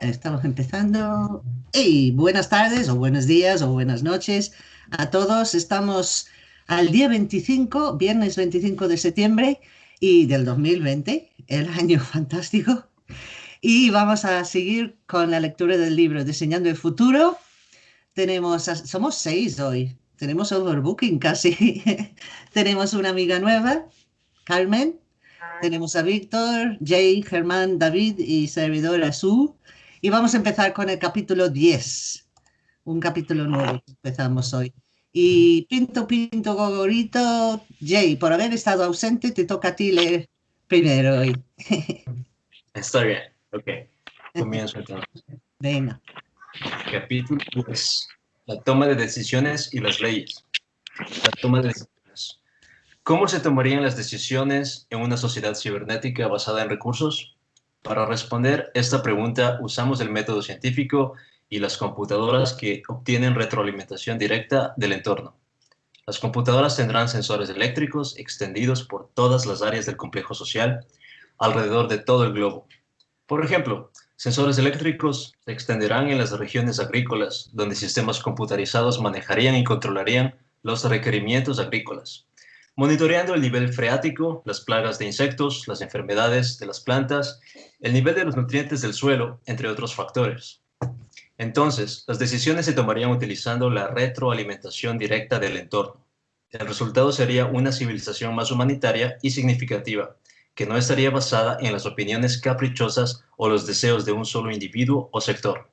Estamos empezando. ¡Hey! Buenas tardes o buenos días o buenas noches a todos. Estamos al día 25, viernes 25 de septiembre y del 2020, el año fantástico. Y vamos a seguir con la lectura del libro Diseñando el Futuro. Tenemos, somos seis hoy. Tenemos overbooking casi. Tenemos una amiga nueva, Carmen. Tenemos a Víctor, Jay, Germán, David y servidora Sue. Y vamos a empezar con el capítulo 10, un capítulo nuevo que empezamos hoy. Y Pinto, Pinto, Gogorito, Jay, por haber estado ausente, te toca a ti leer primero hoy. Está bien, ok. Comienzo entonces. Venga. Capítulo 10. La toma de decisiones y las leyes. La toma de decisiones. ¿Cómo se tomarían las decisiones en una sociedad cibernética basada en recursos? Para responder esta pregunta usamos el método científico y las computadoras que obtienen retroalimentación directa del entorno. Las computadoras tendrán sensores eléctricos extendidos por todas las áreas del complejo social alrededor de todo el globo. Por ejemplo, sensores eléctricos se extenderán en las regiones agrícolas, donde sistemas computarizados manejarían y controlarían los requerimientos agrícolas monitoreando el nivel freático, las plagas de insectos, las enfermedades de las plantas, el nivel de los nutrientes del suelo, entre otros factores. Entonces, las decisiones se tomarían utilizando la retroalimentación directa del entorno. El resultado sería una civilización más humanitaria y significativa, que no estaría basada en las opiniones caprichosas o los deseos de un solo individuo o sector.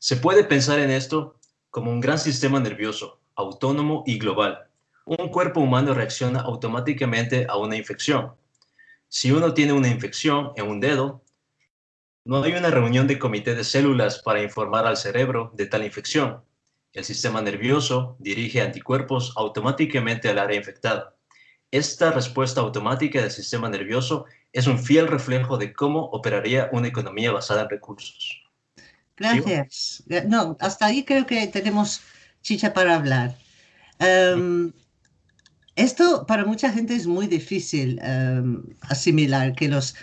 Se puede pensar en esto como un gran sistema nervioso, autónomo y global, un cuerpo humano reacciona automáticamente a una infección. Si uno tiene una infección en un dedo, no hay una reunión de comité de células para informar al cerebro de tal infección. El sistema nervioso dirige anticuerpos automáticamente al área infectada. Esta respuesta automática del sistema nervioso es un fiel reflejo de cómo operaría una economía basada en recursos. Gracias. No, hasta ahí creo que tenemos chicha para hablar. Em, esto para mucha gente es muy difícil em, asimilar que los,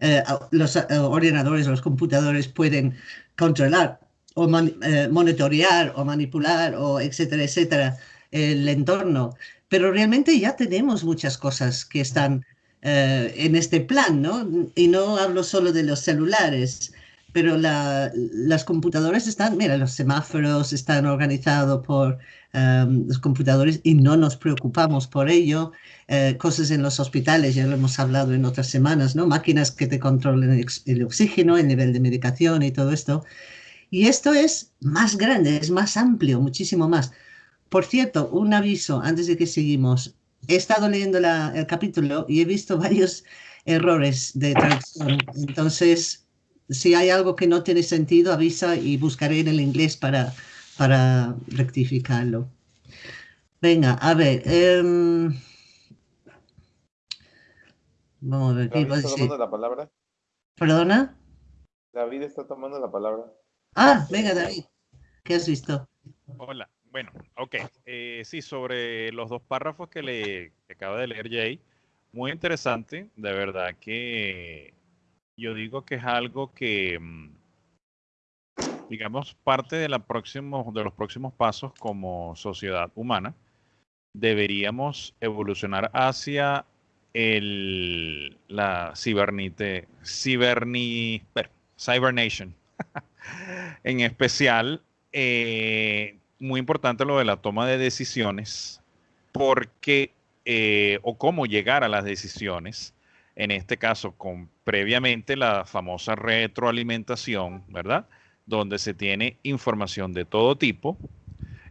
eh, los eh, ordenadores los computadores pueden controlar o eh, monitorear o manipular o etcétera, etcétera, el entorno. Pero realmente ya tenemos muchas cosas que están en este plan, ¿no? Y no hablo solo de los celulares, pero las computadoras están, mira, los semáforos están organizados por Em, los computadores y no nos preocupamos por ello. Eh, cosas en los hospitales, ya lo hemos hablado en otras semanas, ¿no? Máquinas que te controlen el, oxígeno, el nivel de medicación y todo esto. Y esto es más grande, es más amplio, muchísimo más. Por cierto, un aviso antes de que seguimos. He estado leyendo el capítulo y he visto varios errores de traducción. Entonces, si hay algo que no tiene sentido, avisa y buscaré en el inglés para, para rectificarlo. Venga, a ver. Em, vamos a ver. ¿David está tomando la palabra? ¿Perdona? David está tomando la palabra. Ah, venga, David. ¿Qué has visto? Hola. Bueno, ok. Eh, sí, sobre los dos párrafos que le acaba de leer Jay, muy interesante. De verdad que yo digo que es algo que mm, digamos, parte de, la próximo, de los próximos pasos como sociedad humana, deberíamos evolucionar hacia el, la cibernite, ciberni, cybernation. en especial, eh, muy importante lo de la toma de decisiones, porque, eh, o cómo llegar a las decisiones, en este caso, con previamente la famosa retroalimentación, ¿verdad? donde se tiene información de todo tipo,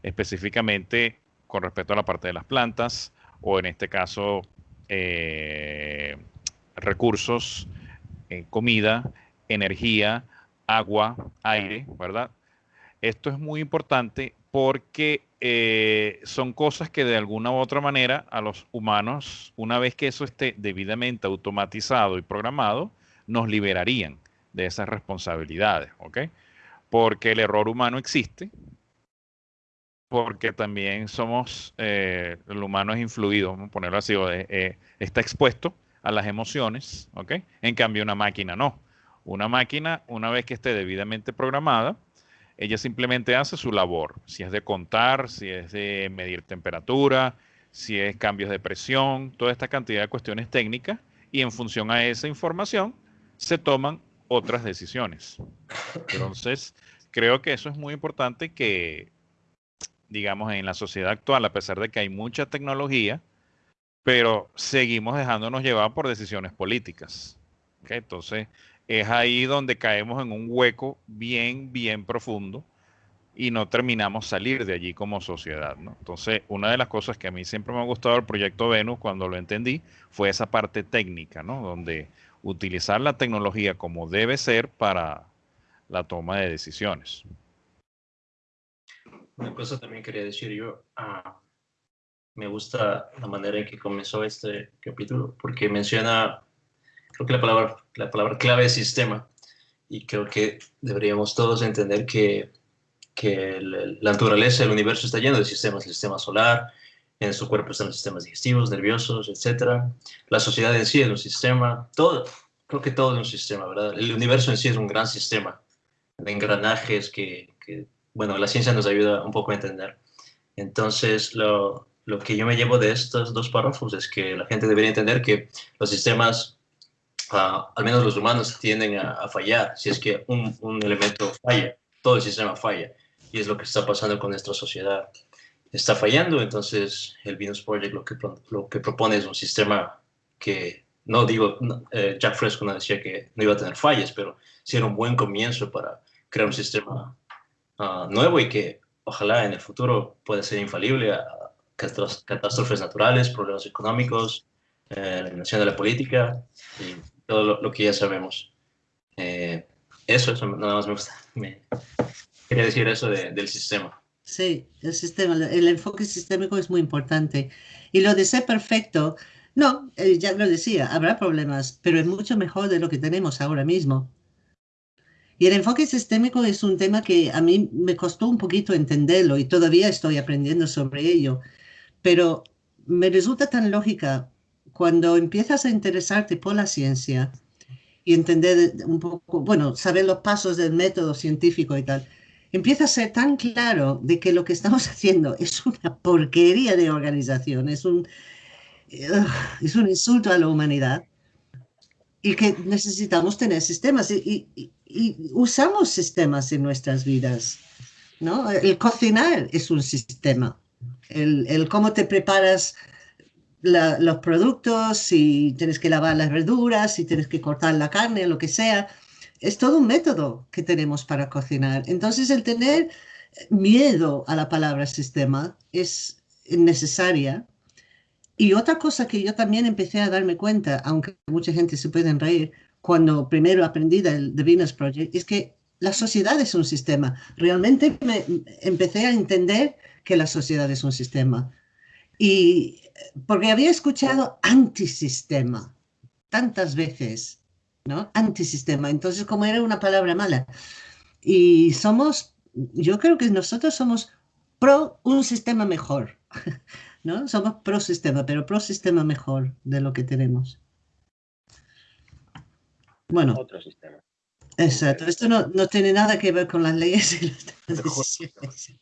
específicamente con respecto a la parte de las plantas o en este caso eh, recursos, eh, comida, energía, agua, aire, ¿verdad? Esto es muy importante porque eh, son cosas que de alguna u otra manera a los humanos, una vez que eso esté debidamente automatizado y programado, nos liberarían de esas responsabilidades, ¿ok? porque el error humano existe, porque también somos, eh, el humano es influido, vamos a ponerlo así, eh, está expuesto a las emociones, ¿ok? En cambio una máquina no. Una máquina, una vez que esté debidamente programada, ella simplemente hace su labor. Si es de contar, si es de medir temperatura, si es cambios de presión, toda esta cantidad de cuestiones técnicas y en función a esa información se toman otras decisiones. Entonces, creo que eso es muy importante que, digamos, en la sociedad actual, a pesar de que hay mucha tecnología, pero seguimos dejándonos llevar por decisiones políticas. Entonces, es ahí donde caemos en un hueco bien, bien profundo y no terminamos salir de allí como sociedad. ¿no? Entonces, una de las cosas que a mí siempre me ha gustado del proyecto Venus cuando lo entendí fue esa parte técnica, ¿no? donde utilizar la tecnología como debe ser para la toma de decisiones. Una cosa también quería decir yo, ah, me gusta la manera en que comenzó este capítulo, porque menciona, creo que la palabra, la palabra clave es sistema, y creo que deberíamos todos entender que que la naturaleza, el universo está lleno de sistemas, el sistema solar, en su cuerpo están los sistemas digestivos, nerviosos, etc. La sociedad en sí es un sistema, todo, creo que todo es un sistema, ¿verdad? El universo en sí es un gran sistema de engranajes que, bueno, la ciencia nos ayuda un poco a entender. Entonces, lo, lo que yo me llevo de estos dos párrafos es que la gente debería entender que los sistemas, ah, al menos los humanos, tienden a, a, fallar. Si es que un, un elemento falla, todo el sistema falla y es lo que está pasando con nuestra sociedad. Está fallando, entonces el Venus Project lo que, lo que propone es un sistema que, no digo, eh, Jack Fresco no decía que no iba a tener fallas, pero sí era un buen comienzo para crear un sistema ah, nuevo y que ojalá en el futuro pueda ser infalible a catástrofes naturales, problemas económicos, eh, la de la política y todo lo, que ya sabemos. Eh, eso, eso nada más me gusta. Me, Quería decir eso del sistema. Sí, el sistema, el enfoque sistémico es muy importante. Y lo de ser perfecto, no, eh, ya lo decía, habrá problemas, pero es mucho mejor de lo que tenemos ahora mismo. Y el enfoque sistémico es un tema que a mí me costó un poquito entenderlo y todavía estoy aprendiendo sobre ello, pero me resulta tan lógica cuando empiezas a interesarte por la ciencia y entender un poco, bueno, saber los pasos del método científico y tal, empieza a ser tan claro de que lo que estamos haciendo es una porquería de organización, es un, es un insulto a la humanidad y que necesitamos tener sistemas y, usamos sistemas en nuestras vidas. ¿no? El cocinar es un sistema, el, el cómo te preparas los productos, si tienes que lavar las verduras, si tienes que cortar la carne, lo que sea, es todo un método que tenemos para cocinar. Entonces, el tener miedo a la palabra sistema es necesaria. Y otra cosa que yo también empecé a darme cuenta, aunque mucha gente se puede reír, cuando primero aprendí del The Venus Project, es que la sociedad es un sistema. Realmente me empecé a entender que la sociedad es un sistema. Y porque había escuchado antisistema tantas veces ¿no? Antisistema. Entonces, como era una palabra mala. Y somos, yo creo que nosotros somos pro un sistema mejor, ¿no? Somos pro sistema, pero pro sistema mejor de lo que tenemos. Bueno. Otro sistema. Exacto. Esto no, no tiene nada que ver con las leyes y las decisiones.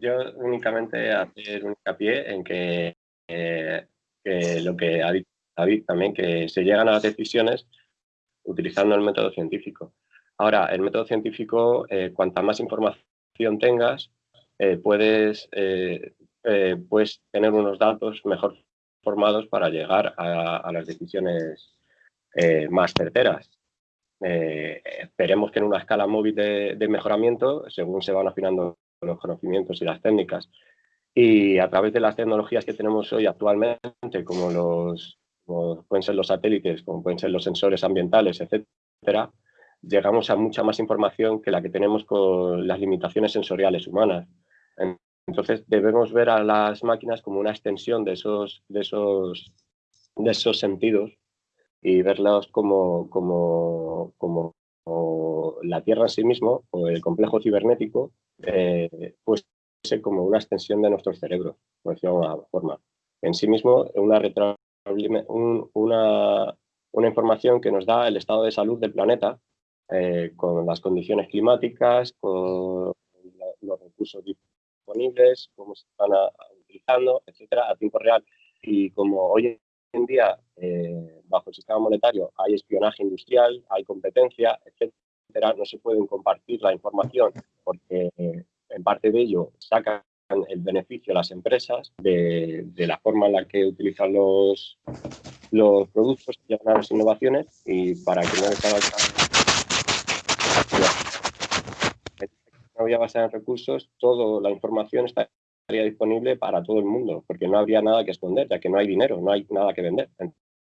Yo únicamente hacer un hincapié en que, eh, que lo que ha dicho David, también, que se llegan a las decisiones utilizando el método científico. Ahora, el método científico, eh, cuanta más información tengas, eh, puedes, eh, puedes tener unos datos mejor formados para llegar a, las decisiones más certeras. esperemos que en una escala móvil de mejoramiento, según se van afinando los conocimientos y las técnicas, y a través de las tecnologías que tenemos hoy actualmente, como los, como pueden ser los satélites, como pueden ser los sensores ambientales, etcétera, llegamos a mucha más información que la que tenemos con las limitaciones sensoriales humanas. Entonces debemos ver a las máquinas como una extensión de esos, de esos, de esos sentidos y verlas como, como, como, la Tierra en sí mismo o el complejo cibernético, eh, pues como una extensión de nuestros cerebros, por decirlo de alguna forma. En sí mismo, una información que nos da el estado de salud del planeta, eh, con las condiciones climáticas, con los recursos disponibles, cómo se están utilizando, etcétera, a tiempo real. Y como hoy en día, eh, bajo el sistema monetario, hay espionaje industrial, hay competencia, etcétera, no se pueden compartir la información porque en parte de ello sacan el beneficio a las empresas de, la forma en la que utilizan los, los productos a las innovaciones y para que no no había basada en recursos, toda la información estaría disponible para todo el mundo, porque no habría nada que esconder, ya que no hay dinero, no hay nada que vender.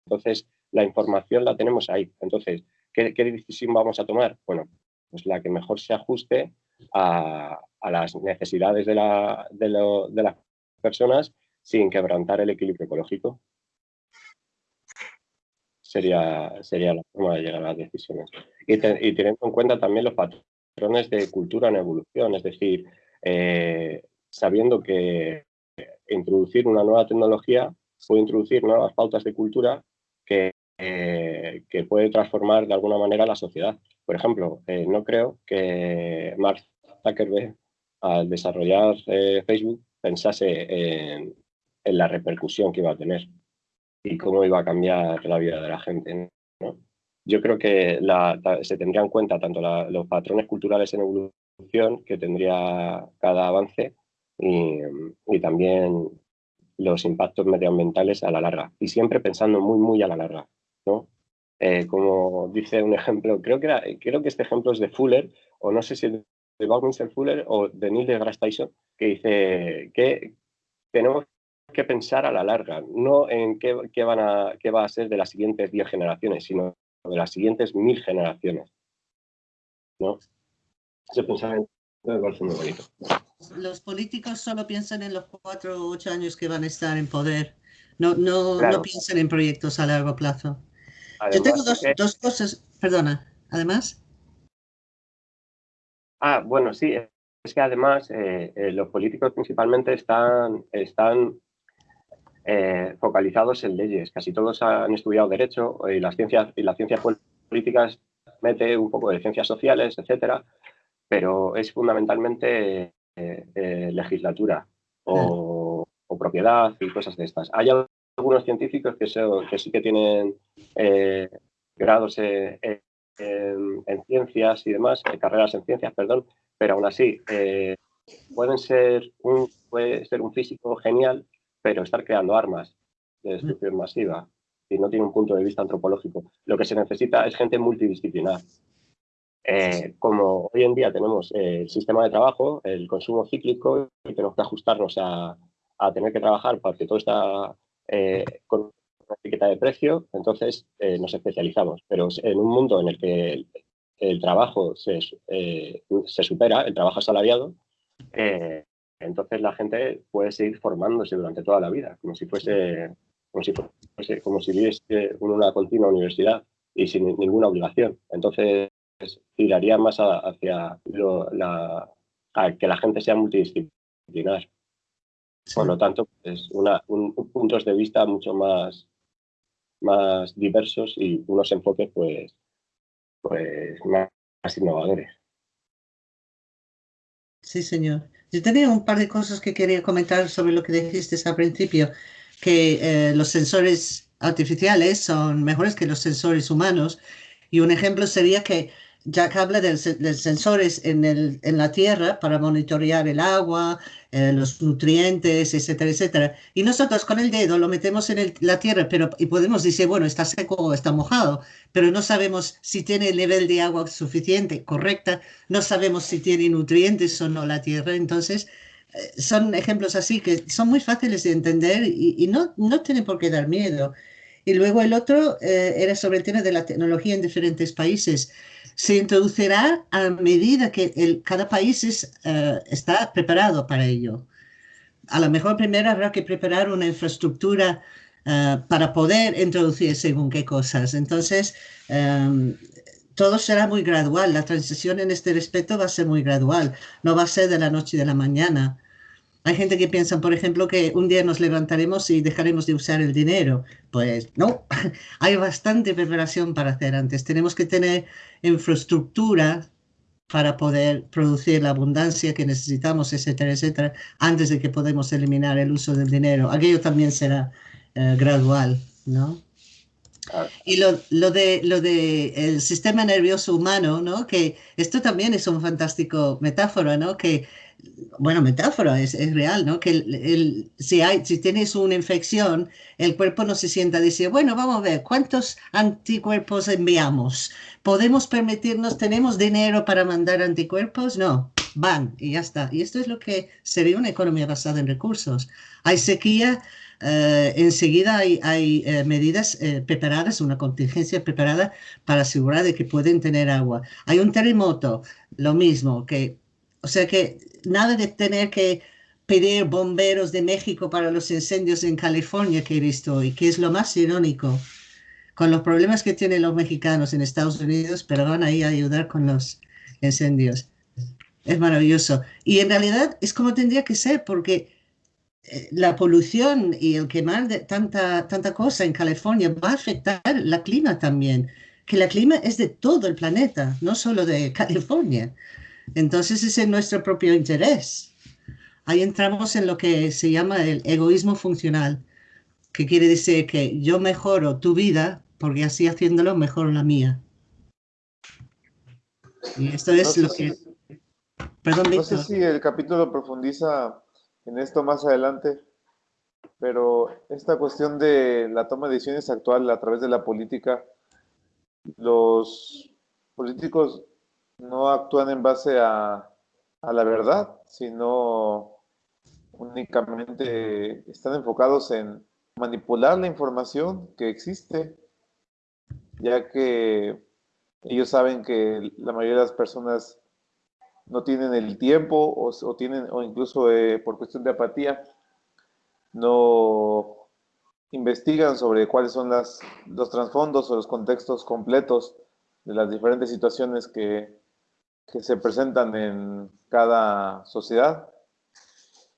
Entonces, la información la tenemos ahí. Entonces, ¿qué, decisión vamos a tomar? Bueno, pues la que mejor se ajuste a, las necesidades de, la, de, las personas sin quebrantar el equilibrio ecológico. Sería, sería la forma de llegar a las decisiones. Y, teniendo en cuenta también los patrones de cultura en evolución, es decir, eh, sabiendo que introducir una nueva tecnología puede introducir nuevas pautas de cultura eh, que puede transformar de alguna manera la sociedad. Por ejemplo, eh, no creo que Mark Zuckerberg, al desarrollar eh, Facebook, pensase en, la repercusión que iba a tener y cómo iba a cambiar la vida de la gente. Yo creo que se tendría en cuenta tanto los patrones culturales en evolución que tendría cada avance y, y también los impactos medioambientales a la larga y siempre pensando muy, muy a la larga. ¿No? Eh, como dice un ejemplo, creo que, era, creo que este ejemplo es de Fuller, o no sé si es de Buckminster Fuller o de Neil deGrasse Tyson, que dice que tenemos que pensar a la larga, no en qué, qué, van a, qué va a ser de las siguientes 10 generaciones, sino de las siguientes mil generaciones. ¿no? Ese pensamiento me parece muy bonito. Los políticos solo piensan en los cuatro o ocho años que van a estar en poder, no, no, no piensan en proyectos a largo plazo. Yo tengo dos, cosas, perdona, además. Ah, bueno, sí, es que además eh, eh, los políticos principalmente están, están eh, focalizados en leyes. Casi todos han estudiado Derecho y las ciencias, y las ciencias políticas mete un poco de ciencias sociales, etcétera, pero es fundamentalmente legislatura o, o, propiedad y cosas de estas. Hay algunos científicos que, que sí que tienen eh, grados en, ciencias y demás, eh, carreras en ciencias, perdón, pero aún así eh, pueden ser un, puede ser un físico genial, pero estar creando armas de destrucción masiva y no tiene un punto de vista antropológico. Lo que se necesita es gente multidisciplinar. como hoy en día tenemos el sistema de trabajo, el consumo cíclico, y tenemos que ajustarnos a, a tener que trabajar porque todo está eh, con una etiqueta de precio, entonces eh, nos especializamos. Pero en un mundo en el que el, trabajo se, eh, se, supera, el trabajo asalariado, entonces la gente puede seguir formándose durante toda la vida, como si fuese, como si fuese, como si una continua universidad y sin ninguna obligación. Entonces tiraría más hacia la, que la gente sea multidisciplinar. Por lo tanto, es una, un, puntos de vista mucho más, más diversos y unos enfoques pues, pues más, innovadores. Sí, señor. Yo tenía un par de cosas que quería comentar sobre lo que dijiste al principio, que eh, los sensores artificiales son mejores que los sensores humanos. Y un ejemplo sería que que habla de, sensores en, la tierra para monitorear el agua, eh, los nutrientes, etcétera, etcétera. Y nosotros con el dedo lo metemos en la tierra pero, y podemos decir, bueno, está seco o está mojado, pero no sabemos si tiene el nivel de agua suficiente, correcta, no sabemos si tiene nutrientes o no la tierra. Entonces, eh, son ejemplos así que son muy fáciles de entender y, no, no tienen por qué dar miedo. Y luego el otro eh, era sobre el tema de la tecnología en diferentes países se introducirá a medida que cada país eh, está preparado para ello. A lo mejor primero habrá que preparar una infraestructura eh, para poder introducir según qué cosas. Entonces, todo será muy gradual. La transición en este respecto va a ser muy gradual. No va a ser de la noche y de la mañana. Hay gente que piensa, por ejemplo, que un día nos levantaremos y dejaremos de usar el dinero. Pues no, hay bastante preparación para hacer antes. Tenemos que tener infraestructura para poder producir la abundancia que necesitamos, etcétera, etcétera, antes de que podamos eliminar el uso del dinero. Aquello también será eh, gradual, ¿no? Y lo, lo, de, lo de el sistema nervioso humano, ¿no? Que esto también es un fantástico metáfora, ¿no? Que bueno, metáfora, es, es real, ¿no? Que el, si, hay, si tienes una infección, el cuerpo no se sienta a decir, bueno, vamos a ver, ¿cuántos anticuerpos enviamos? ¿Podemos permitirnos, tenemos dinero para mandar anticuerpos? No, van y ya está. Y esto es lo que sería una economía basada en recursos. Hay sequía, eh, enseguida hay, hay eh, medidas eh, preparadas, una contingencia preparada para asegurar de que pueden tener agua. Hay un terremoto, lo mismo, que, o sea que nada de tener que pedir bomberos de México para los incendios en California que he visto y que es lo más irónico con los problemas que tienen los mexicanos en Estados Unidos, pero van ahí a ayudar con los incendios. Es maravilloso. Y en realidad es como tendría que ser, porque eh, la polución y el quemar de tanta, tanta cosa en California va a afectar la clima también, que la clima es de todo el planeta, no solo de California. Entonces es en nuestro propio interés. Ahí entramos en lo que se llama el egoísmo funcional, que quiere decir que yo mejoro tu vida porque así haciéndolo mejoro la mía. Y esto es lo que... Perdón, No sé si el capítulo profundiza en esto más adelante, pero esta cuestión de la toma de decisiones actual a través de la política, los políticos no actúan en base a, la verdad, sino únicamente están enfocados en manipular la información que existe, ya que ellos saben que la mayoría de las personas no tienen el tiempo o, tienen o incluso eh, por cuestión de apatía no investigan sobre cuáles son las, los trasfondos o los contextos completos de las diferentes situaciones que, que se presentan en cada sociedad.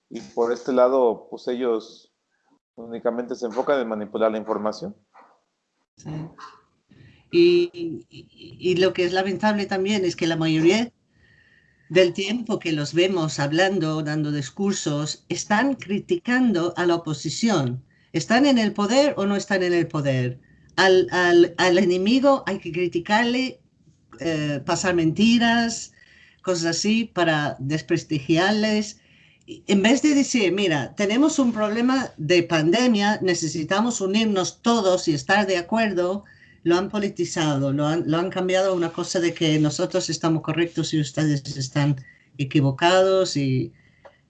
Y por este lado, pues ellos únicamente se enfocan en manipular la información. Y, y, lo que es lamentable también es que la mayoría del tiempo que los vemos hablando, dando discursos, están criticando a la oposición. ¿Están en el poder o no están en el poder? Al, al, al enemigo hay que criticarle eh, pasar mentiras, cosas así, para desprestigiarles. En vez de decir, mira, tenemos un problema de pandemia, necesitamos unirnos todos y estar de acuerdo, lo han politizado, lo han, lo han cambiado a una cosa de que nosotros estamos correctos y ustedes están equivocados y,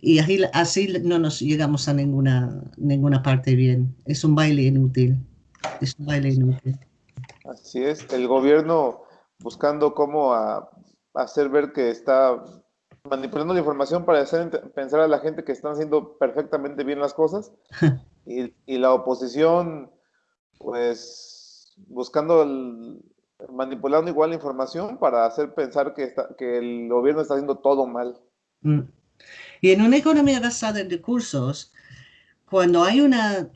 y así, así, no nos llegamos a ninguna, ninguna parte bien. Es un baile inútil. Es un baile inútil. Así es, el gobierno buscando cómo hacer ver que está manipulando la información para hacer pensar a la gente que están haciendo perfectamente bien las cosas y, la oposición pues buscando manipulando igual la información para hacer pensar que, que el gobierno está haciendo todo mal. Mm. Y en una economía basada en recursos, cuando hay una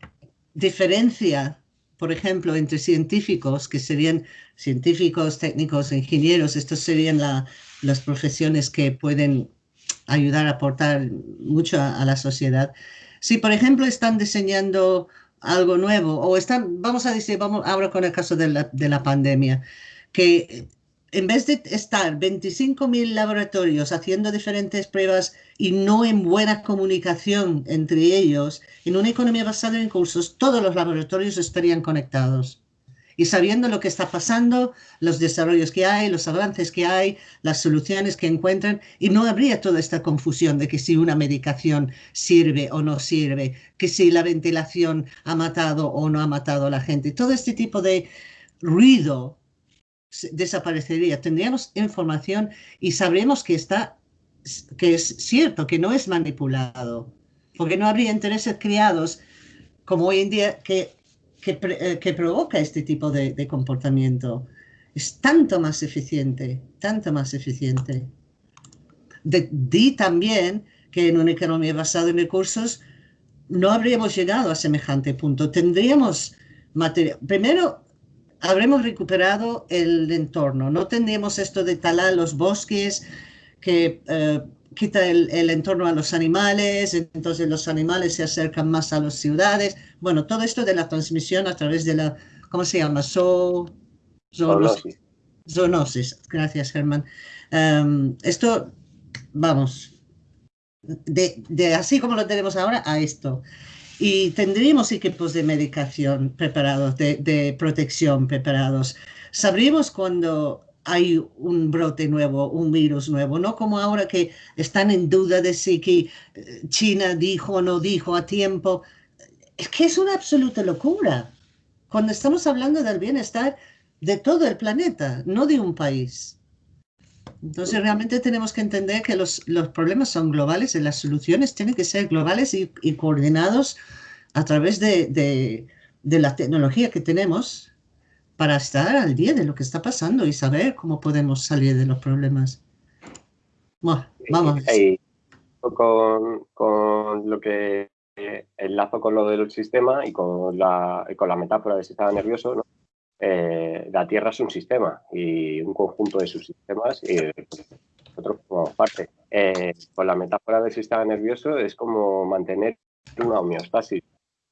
diferencia por ejemplo, entre científicos, que serían científicos, técnicos, ingenieros, estas serían las profesiones que pueden ayudar a aportar mucho a, la sociedad. Si, por ejemplo, están diseñando algo nuevo o están, vamos a decir, vamos ahora con el caso de la, de la pandemia, que en vez de estar 25.000 laboratorios haciendo diferentes pruebas y no en buena comunicación entre ellos, en una economía basada en recursos, todos los laboratorios estarían conectados. Y sabiendo lo que está pasando, los desarrollos que hay, los avances que hay, las soluciones que encuentran, y no habría toda esta confusión de que si una medicación sirve o no sirve, que si la ventilación ha matado o no ha matado a la gente. Todo este tipo de ruido desaparecería. Tendríamos información y sabremos que está, que es cierto, que no es manipulado, porque no habría intereses creados como hoy en día que, que, eh, provoca este tipo de, comportamiento. Es tanto más eficiente, tanto más eficiente. di también que en una economía basada en recursos no habríamos llegado a semejante punto. Tendríamos material. Primero, habremos recuperado el entorno. No tendríamos esto de talar los bosques que eh, quita el, entorno a los animales, entonces los animales se acercan más a las ciudades. Bueno, todo esto de la transmisión a través de la, ¿cómo se llama? zoonosis. Gracias, Germán. Em, esto, vamos, de, así como lo tenemos ahora a esto. Y tendríamos equipos de medicación preparados, de, protección preparados. Sabríamos cuando hay un brote nuevo, un virus nuevo, no como ahora que están en duda de si eh, China dijo o no dijo a tiempo. Es que es una absoluta locura cuando estamos hablando del bienestar de todo el planeta, no de un país. Entonces realmente tenemos que entender que los, los problemas son globales y las soluciones tienen que ser globales y, coordinados a través de, de, de, la tecnología que tenemos para estar al día de lo que está pasando y saber cómo podemos salir de los problemas. Bueno, vamos. con, con, lo que enlazo con lo del sistema y con la, con la metáfora del sistema nervioso, ¿no? Eh, la Tierra es un sistema y un conjunto de sus sistemas y nosotros formamos parte. Eh, con la metáfora del sistema nervioso es como mantener una homeostasis.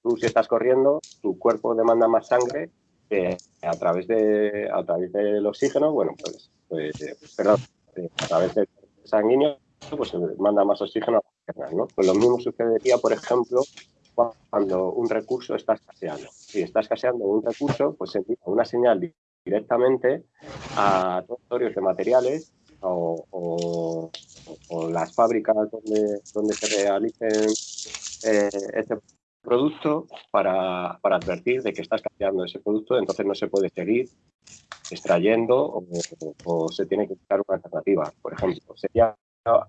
Tú si estás corriendo, tu cuerpo demanda más sangre que a través de a través del oxígeno, bueno, pues, pues eh, perdón, a través del sanguíneo, pues manda más oxígeno a la piernas, ¿no? Pues lo mismo sucedería, por ejemplo, cuando un recurso está escaseando. Si está escaseando un recurso, pues se envía una señal directamente a territorios de materiales o, las fábricas donde, donde se realicen eh, este producto para, para, advertir de que está escaseando ese producto, entonces no se puede seguir extrayendo o, o se tiene que buscar una alternativa. Por ejemplo, sería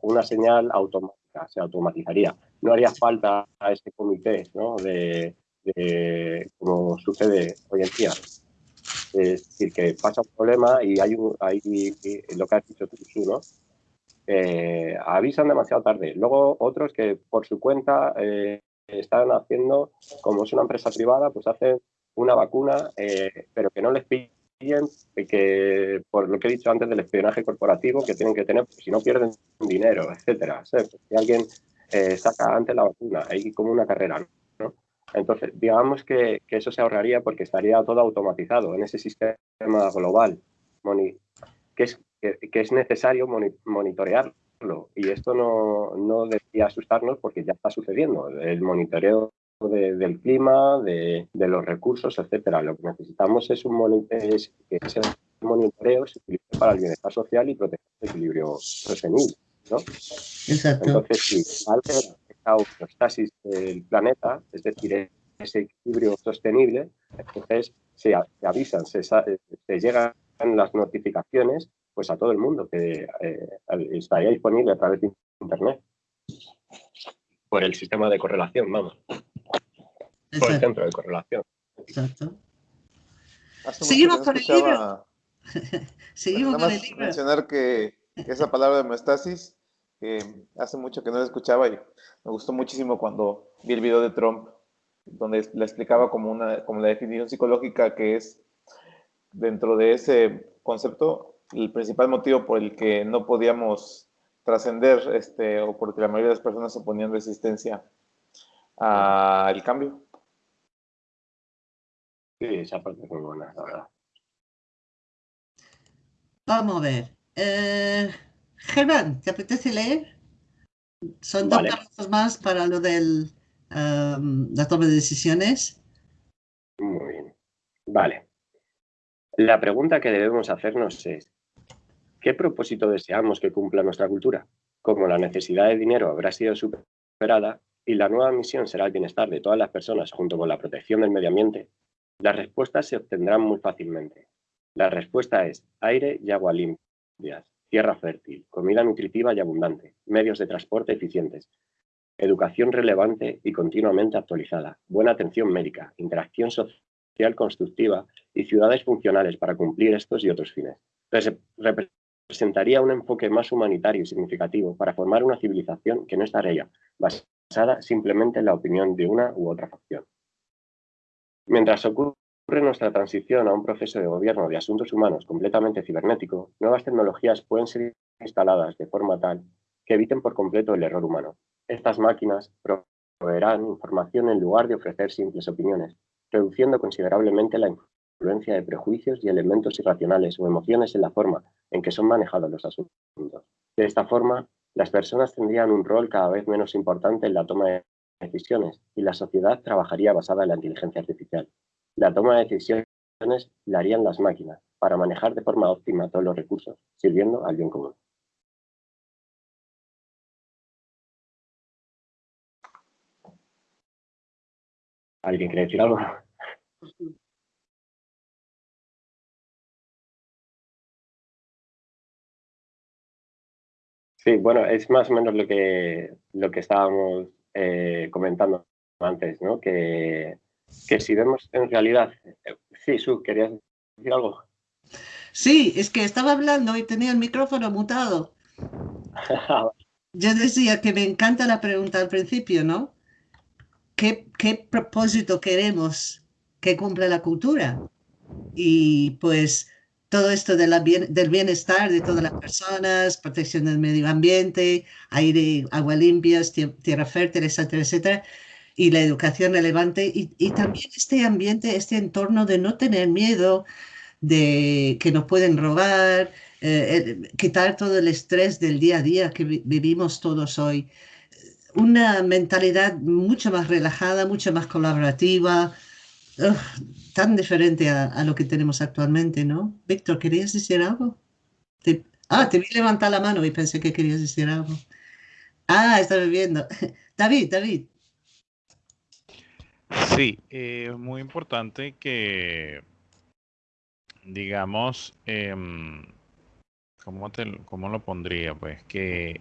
una señal automática, se automatizaría. No haría falta a este comité ¿no? de, como sucede hoy en día. Es decir, que pasa un problema y hay, un, hay lo que has dicho tú, ¿no? Eh, avisan demasiado tarde. Luego otros que por su cuenta eh, están haciendo, como es una empresa privada, pues hacen una vacuna, eh, pero que no les piden que por lo que he dicho antes del espionaje corporativo que tienen que tener, si no pierden dinero, etcétera. Si alguien eh, saca antes la vacuna, hay como una carrera, ¿no? Entonces, digamos que, que, eso se ahorraría porque estaría todo automatizado en ese sistema global que es, que, es necesario monitorearlo. Y esto no, no debería asustarnos porque ya está sucediendo. El monitoreo del clima, de, los recursos, etcétera. Lo que necesitamos es un es, que ese monitoreo se utilice para el bienestar social y proteger el equilibrio sostenible. ¿no? Exacto. Entonces, si altera esta homeostasis del planeta, es decir, ese equilibrio sostenible, entonces se, avisan, se, se, llegan las notificaciones pues a todo el mundo que eh, estaría disponible a través de Internet por el sistema de correlación, vamos por el centro de correlación. Exacto. Seguimos con el libro. Seguimos con el libro. mencionar que esa palabra de homeostasis, hace mucho que no la escuchaba y me gustó muchísimo cuando vi el video de Trump, donde la explicaba como, una, como la definición psicológica que es dentro de ese concepto el principal motivo por el que no podíamos trascender este, o porque la mayoría de las personas oponían resistencia al cambio. Sí, esa parte es muy buena, la verdad. Vamos a ver. Eh, Germán, ¿te apetece leer? Son dos pasos más para lo de la toma de decisiones. Muy bien. Vale. La pregunta que debemos hacernos es, ¿qué propósito deseamos que cumpla nuestra cultura? Como la necesidad de dinero habrá sido superada y la nueva misión será el bienestar de todas las personas junto con la protección del medio ambiente, las respuestas se obtendrán muy fácilmente. La respuesta es aire y agua limpias, tierra fértil, comida nutritiva y abundante, medios de transporte eficientes, educación relevante y continuamente actualizada, buena atención médica, interacción social constructiva y ciudades funcionales para cumplir estos y otros fines. Representaría un enfoque más humanitario y significativo para formar una civilización que no estaría basada simplemente en la opinión de una u otra facción. Mientras ocurre nuestra transición a un proceso de gobierno de asuntos humanos completamente cibernético, nuevas tecnologías pueden ser instaladas de forma tal que eviten por completo el error humano. Estas máquinas proveerán información en lugar de ofrecer simples opiniones, reduciendo considerablemente la influencia de prejuicios y elementos irracionales o emociones en la forma en que son manejados los asuntos. De esta forma, las personas tendrían un rol cada vez menos importante en la toma de decisiones y la sociedad trabajaría basada en la inteligencia artificial. La toma de decisiones la harían las máquinas para manejar de forma óptima todos los recursos, sirviendo al bien común. ¿Alguien quiere decir algo? Sí, bueno, es más o menos lo que, lo que estábamos eh, comentando antes, ¿no? Que, que si vemos en realidad... Eh, sí, Su, ¿querías decir algo? Sí, es que estaba hablando y tenía el micrófono mutado. Yo decía que me encanta la pregunta al principio, ¿no? ¿Qué, qué propósito queremos que cumpla la cultura? Y pues todo esto de la del bienestar de todas las personas, protección del medio ambiente, aire, agua limpia, tierra fértil, etcétera, etcétera, y la educación relevante, y, y, también este ambiente, este entorno de no tener miedo de que nos pueden robar, eh, quitar todo el estrés del día a día que vivimos todos hoy. Una mentalidad mucho más relajada, mucho más colaborativa, tan diferente a, lo que tenemos actualmente, ¿no? Víctor, ¿querías decir algo? ah, te vi levantar la mano y pensé que querías decir algo. Ah, estaba viendo. David, David. Sí, es muy importante que, digamos, em, ¿cómo, ¿cómo lo pondría? Pues que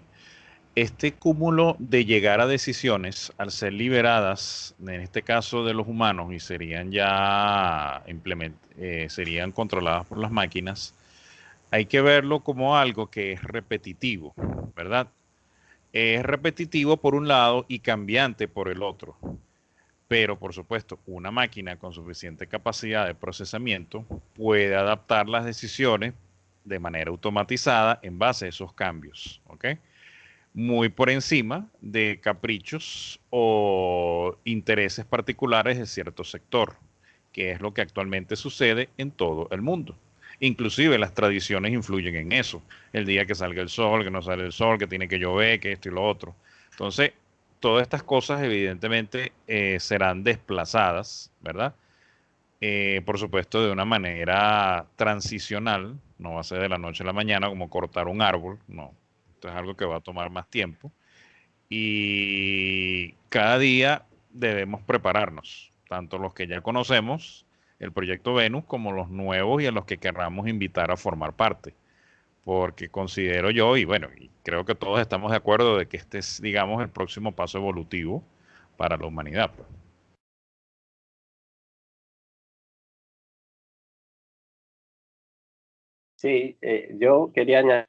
este cúmulo de llegar a decisiones, al ser liberadas, en este caso de los humanos, y serían ya eh, serían controladas por las máquinas, hay que verlo como algo que es repetitivo, ¿verdad? Es repetitivo por un lado y cambiante por el otro. Pero, por supuesto, una máquina con suficiente capacidad de procesamiento puede adaptar las decisiones de manera automatizada en base a esos cambios. ¿ok?, muy por encima de caprichos o intereses particulares de cierto sector, que es lo que actualmente sucede en todo el mundo. Inclusive las tradiciones influyen en eso. El día que salga el sol, que no sale el sol, que tiene que llover, que esto y lo otro. Entonces, todas estas cosas evidentemente eh, serán desplazadas, ¿verdad? Eh, por supuesto, de una manera transicional, no va a ser de la noche a la mañana como cortar un árbol, no, esto es algo que va a tomar más tiempo. Y cada día debemos prepararnos, tanto los que ya conocemos, el proyecto Venus, como los nuevos y a los que querramos invitar a formar parte. Porque considero yo, y bueno, y creo que todos estamos de acuerdo de que este es, digamos, el próximo paso evolutivo para la humanidad. Pues. Sí, eh, yo quería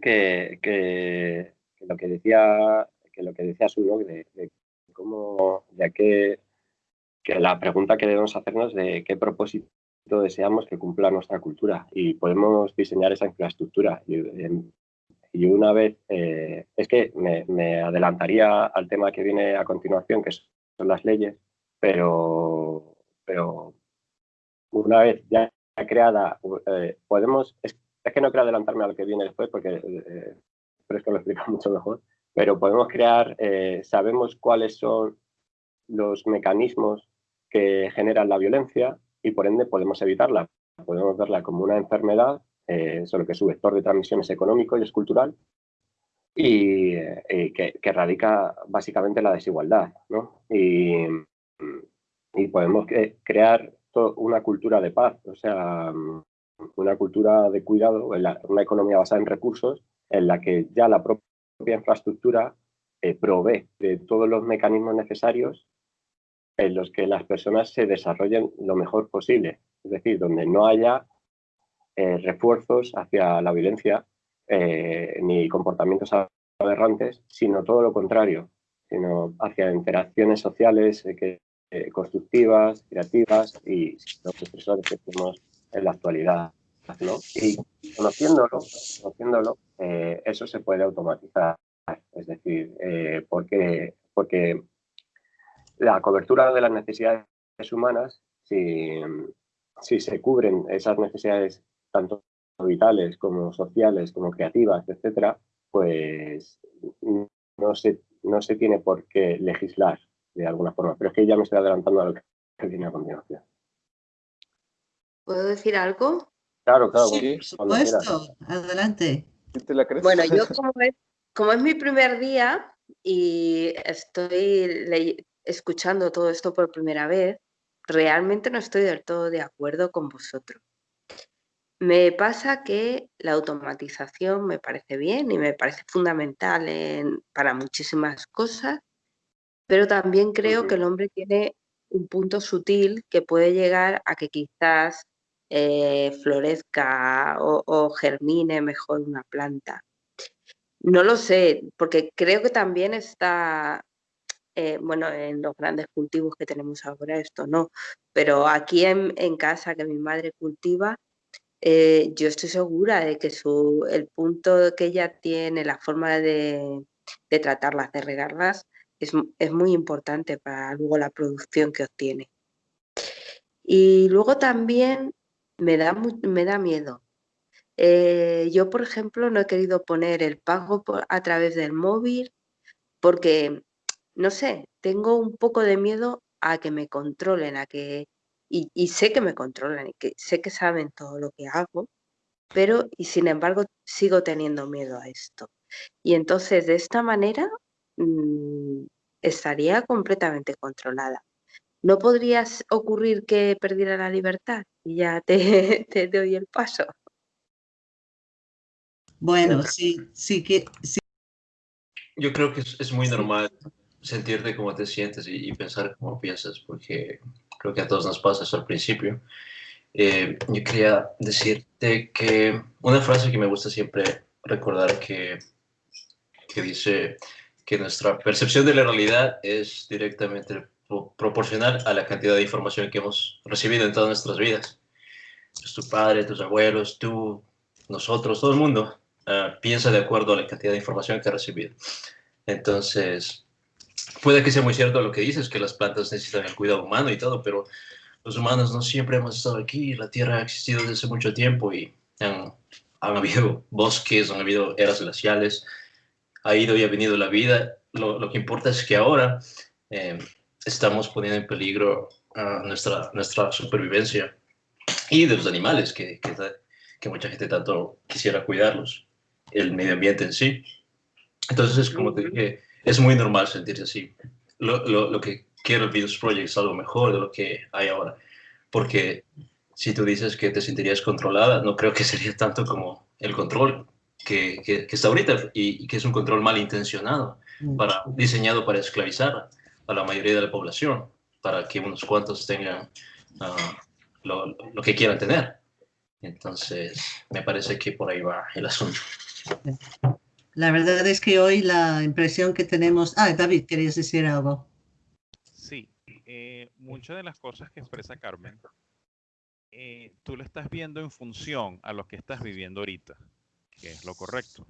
que, que, lo que decía que lo que decía su de, de, cómo de qué que la pregunta que debemos hacernos de qué propósito deseamos que cumpla nuestra cultura. Y podemos diseñar esa infraestructura. Y, em, y una vez eh, es que me, me, adelantaría al tema que viene a continuación que son las leyes pero pero una vez ya creada eh, podemos es que no quiero adelantarme a lo que viene después porque eh, es que lo explica mucho mejor, pero podemos crear, eh, sabemos cuáles son los mecanismos que generan la violencia y por ende podemos evitarla. Podemos verla como una enfermedad, eh, solo que su vector de transmisión es económico y es cultural, y eh, que, radica básicamente la desigualdad. ¿no? Y podemos crear una cultura de paz, o sea, una cultura de cuidado, una economía basada en recursos, en la que ya la propia infraestructura eh, provee de todos los mecanismos necesarios en los que las personas se desarrollen lo mejor posible. Es decir, donde no haya eh, refuerzos hacia la violencia eh, ni comportamientos aberrantes, sino todo lo contrario, sino hacia interacciones sociales que, constructivas, creativas y los expresores que tenemos en la actualidad. Y conociéndolo, conociéndolo eso se puede automatizar. Es decir, porque, porque la cobertura de las necesidades humanas, si, si se cubren esas necesidades tanto vitales como sociales, como creativas, etcétera, pues no se, no se tiene por qué legislar de alguna forma. Pero es que ya me estoy adelantando a lo que viene a continuación. ¿Puedo decir algo? Claro, claro. Sí, por supuesto. Adelante. Bueno, yo como es, como es mi primer día y estoy escuchando todo esto por primera vez, realmente no estoy del todo de acuerdo con vosotros. Me pasa que la automatización me parece bien y me parece fundamental para muchísimas cosas, pero también creo que el hombre tiene un punto sutil que puede llegar a que quizás eh, florezca o, germine mejor una planta. No lo sé, porque creo que también está, eh, bueno, en los grandes cultivos que tenemos ahora esto no, pero aquí en, en casa que mi madre cultiva, eh, yo estoy segura de que su, el punto que ella tiene, la forma de, tratarlas, de regarlas, es, muy importante para luego la producción que obtiene. Y luego también me da, me da miedo. Eh, yo, por ejemplo, no he querido poner el pago a través del móvil porque, no sé, tengo un poco de miedo a que me controlen, a que y, sé que me controlan y que sé que saben todo lo que hago, pero y sin embargo sigo teniendo miedo a esto. Y entonces de esta manera mm, estaría completamente controlada. ¿No podrías ocurrir que perdiera la libertad? Y ya te, te doy el paso. Bueno, sí, sí que... Sí. Yo creo que es, muy normal sentirte como te sientes y, y pensar como piensas, porque creo que a todos nos pasa eso al principio. Eh, yo quería decirte que una frase que me gusta siempre recordar que, que dice que nuestra percepción de la realidad es directamente proporcional a la cantidad de información que hemos recibido en todas nuestras vidas. Tu padre, tus abuelos, tú, nosotros, todo el mundo uh, piensa de acuerdo a la cantidad de información que ha recibido. Entonces, puede que sea muy cierto lo que dices, que las plantas necesitan el cuidado humano y todo, pero los humanos no siempre hemos estado aquí, la Tierra ha existido desde hace mucho tiempo y han, habido bosques, han habido eras glaciales, ha ido y ha venido la vida. Lo, que importa es que ahora eh, estamos poniendo en peligro uh, nuestra, nuestra supervivencia y de los animales, que, que, que mucha gente tanto quisiera cuidarlos, el medio ambiente en sí. Entonces, como te dije, es muy normal sentirse así. Lo, lo, lo que quiero el Venus Project es algo mejor de lo que hay ahora. Porque si tú dices que te sentirías controlada, no creo que sería tanto como el control que, que, está ahorita y, que es un control malintencionado, para, diseñado para esclavizar a la mayoría de la población, para que unos cuantos tengan ah, lo, lo, que quieran tener. Entonces, me parece que por ahí va el asunto. La verdad es que hoy la impresión que tenemos... Ah, David, querías decir algo. Sí, eh, muchas de las cosas que expresa Carmen, eh, tú lo estás viendo en función a lo que estás viviendo ahorita, que es lo correcto.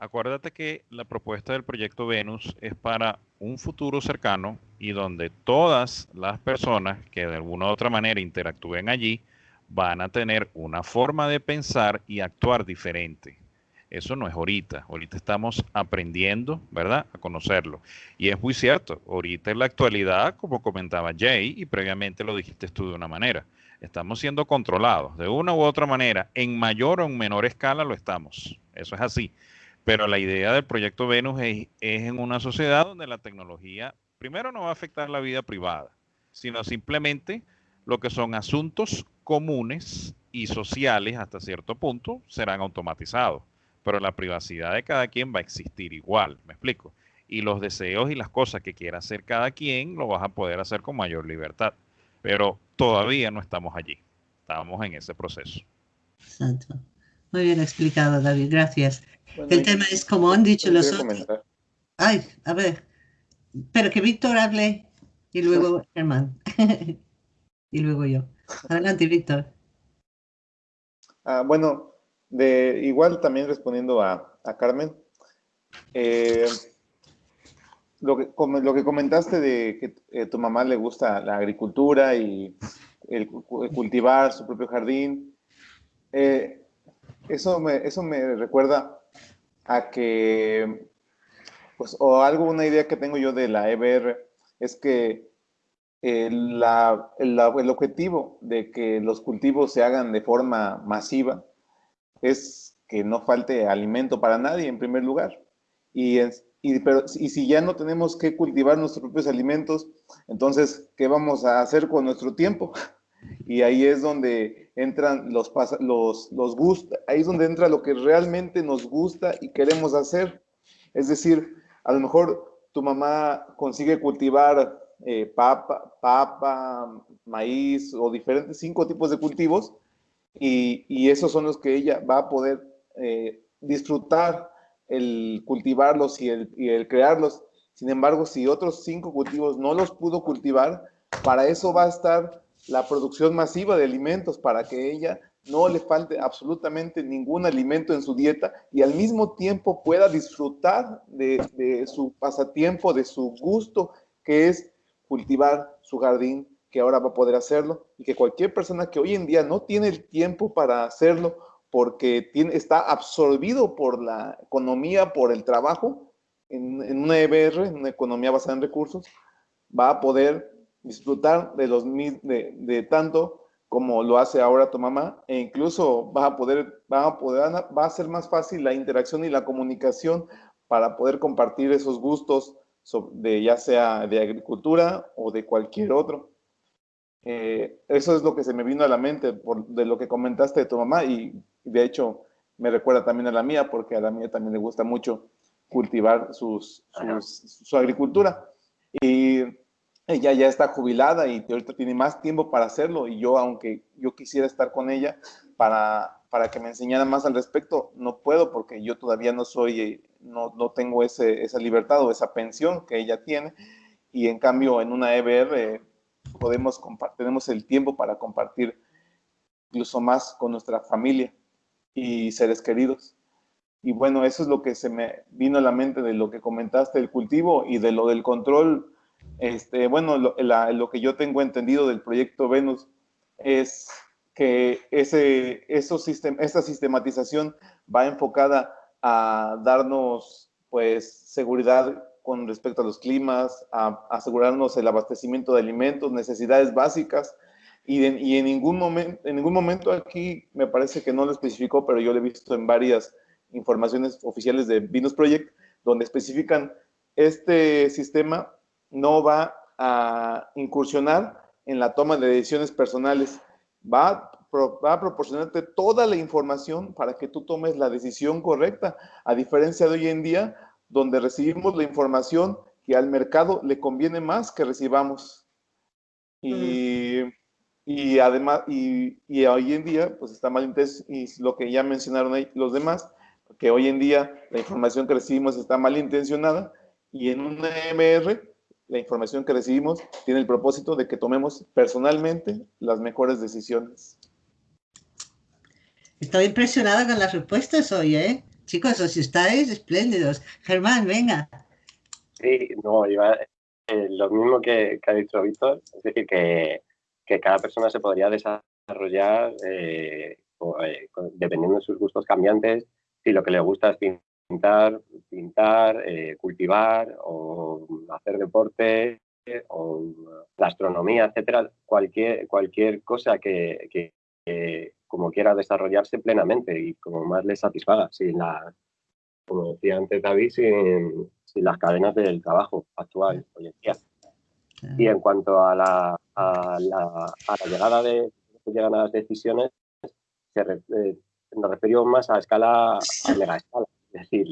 Acuérdate que la propuesta del proyecto Venus es para un futuro cercano y donde todas las personas que de alguna u otra manera interactúen allí van a tener una forma de pensar y actuar diferente. Eso no es ahorita. Ahorita estamos aprendiendo, ¿verdad? A conocerlo. Y es muy cierto. Ahorita en la actualidad, como comentaba Jay, y previamente lo dijiste tú de una manera, estamos siendo controlados. De una u otra manera, en mayor o en menor escala lo estamos. Eso es así. Pero la idea del proyecto Venus es, en una sociedad donde la tecnología, primero, no va a afectar la vida privada, sino simplemente lo que son asuntos comunes y sociales hasta cierto punto serán automatizados pero la privacidad de cada quien va a existir igual, me explico. Y los deseos y las cosas que quiera hacer cada quien lo vas a poder hacer con mayor libertad. Pero todavía no estamos allí, estamos en ese proceso. Exacto. muy bien explicado, David, gracias. Bueno, El tema es, como han dicho los otros... comentar. Ay, a ver, pero que Víctor hable y luego Germán. y luego yo. Adelante, Víctor. Ah, bueno, de, igual también respondiendo a, a Carmen, eh, lo, que, lo que comentaste de que eh, tu mamá le gusta la agricultura y el, cu- el cultivar su propio jardín, eh, eso, me, eso me recuerda a que, pues, o algo, una idea que tengo yo de la EBR es que eh, la- el, la- el objetivo de que los cultivos se hagan de forma masiva es que no falte alimento para nadie en primer lugar. Y, es- y, pero, y si ya no tenemos que cultivar nuestros propios alimentos, entonces, ¿qué vamos a hacer con nuestro tiempo? Y ahí es donde entran los, los, los gustos, ahí es donde entra lo que realmente nos gusta y queremos hacer. Es decir, a lo mejor tu mamá consigue cultivar eh, papa, papa, maíz o diferentes cinco tipos de cultivos y, y esos son los que ella va a poder eh, disfrutar el cultivarlos y el, y el crearlos. Sin embargo, si otros cinco cultivos no los pudo cultivar, para eso va a estar la producción masiva de alimentos, para que ella no le falte absolutamente ningún alimento en su dieta y al mismo tiempo pueda disfrutar de, su pasatiempo, de su gusto, que es cultivar su jardín, que ahora va a poder hacerlo y que cualquier persona que hoy en día no tiene el tiempo para hacerlo porque está absorbido por la economía, por el trabajo, en, en una EBR, en una economía basada en recursos, va a poder disfrutar de, los, de, de tanto como lo hace ahora tu mamá e incluso va a poder, va a poder, va a ser más fácil la interacción y la comunicación para poder compartir esos gustos de ya sea de agricultura o de cualquier otro. Eh, eso es lo que se me vino a la mente por, de lo que comentaste de tu mamá y de hecho me recuerda también a la mía porque a la mía también le gusta mucho cultivar sus- su agricultura. Y ella ya está jubilada y ahorita tiene más tiempo para hacerlo y yo, aunque yo quisiera estar con ella para, para que me enseñara más al respecto, no puedo porque yo todavía no soy, eh, no, no tengo ese, esa libertad o esa pensión que ella tiene y en cambio en una EBR eh, podemos tenemos el tiempo para compartir incluso más con nuestra familia y seres queridos. Y bueno, eso es lo que se me vino a la mente de lo que comentaste del cultivo y de lo del control. Este, bueno, lo, la- lo que yo tengo entendido del proyecto Venus es que ese, esos sistem- esta sistematización va enfocada a darnos pues seguridad con respecto a los climas, a, asegurarnos el abastecimiento de alimentos, necesidades básicas, y, de- y en, ningún en ningún momento aquí me parece que no lo especificó, pero yo lo he visto en varias informaciones oficiales de Venus Project, donde especifican este sistema no va a incursionar en la toma de decisiones personales, va, a pro- va a proporcionarte toda la información para que tú tomes la decisión correcta, a diferencia de hoy en día, donde recibimos la información que al mercado le conviene más que recibamos. Y, y además, y, y hoy en día, pues está mal y lo que ya mencionaron ahí los demás, que hoy en día la información que recibimos está mal intencionada y en una MR la información que recibimos tiene el propósito de que tomemos personalmente las mejores decisiones. Estoy impresionada con las respuestas hoy, ¿eh? Chicos, os estáis espléndidos. Germán, venga. Sí, no, iba, eh, lo mismo que, que ha dicho Víctor, es decir, que, que cada persona se podría desarrollar eh, o, eh, dependiendo de sus gustos cambiantes, si lo que le gusta es pintar, pintar, eh, cultivar o hacer deporte o la astronomía, etcétera, cualquier, cualquier cosa que, como quiera desarrollarse plenamente y como más le satisfaga, sin la, como decía antes David, sin, sin las cadenas del trabajo actual hoy en día. Y en cuanto a la, a la, a la llegada de llegan a las decisiones, se eh, nos referimos más a escala, a mega escala. Es decir,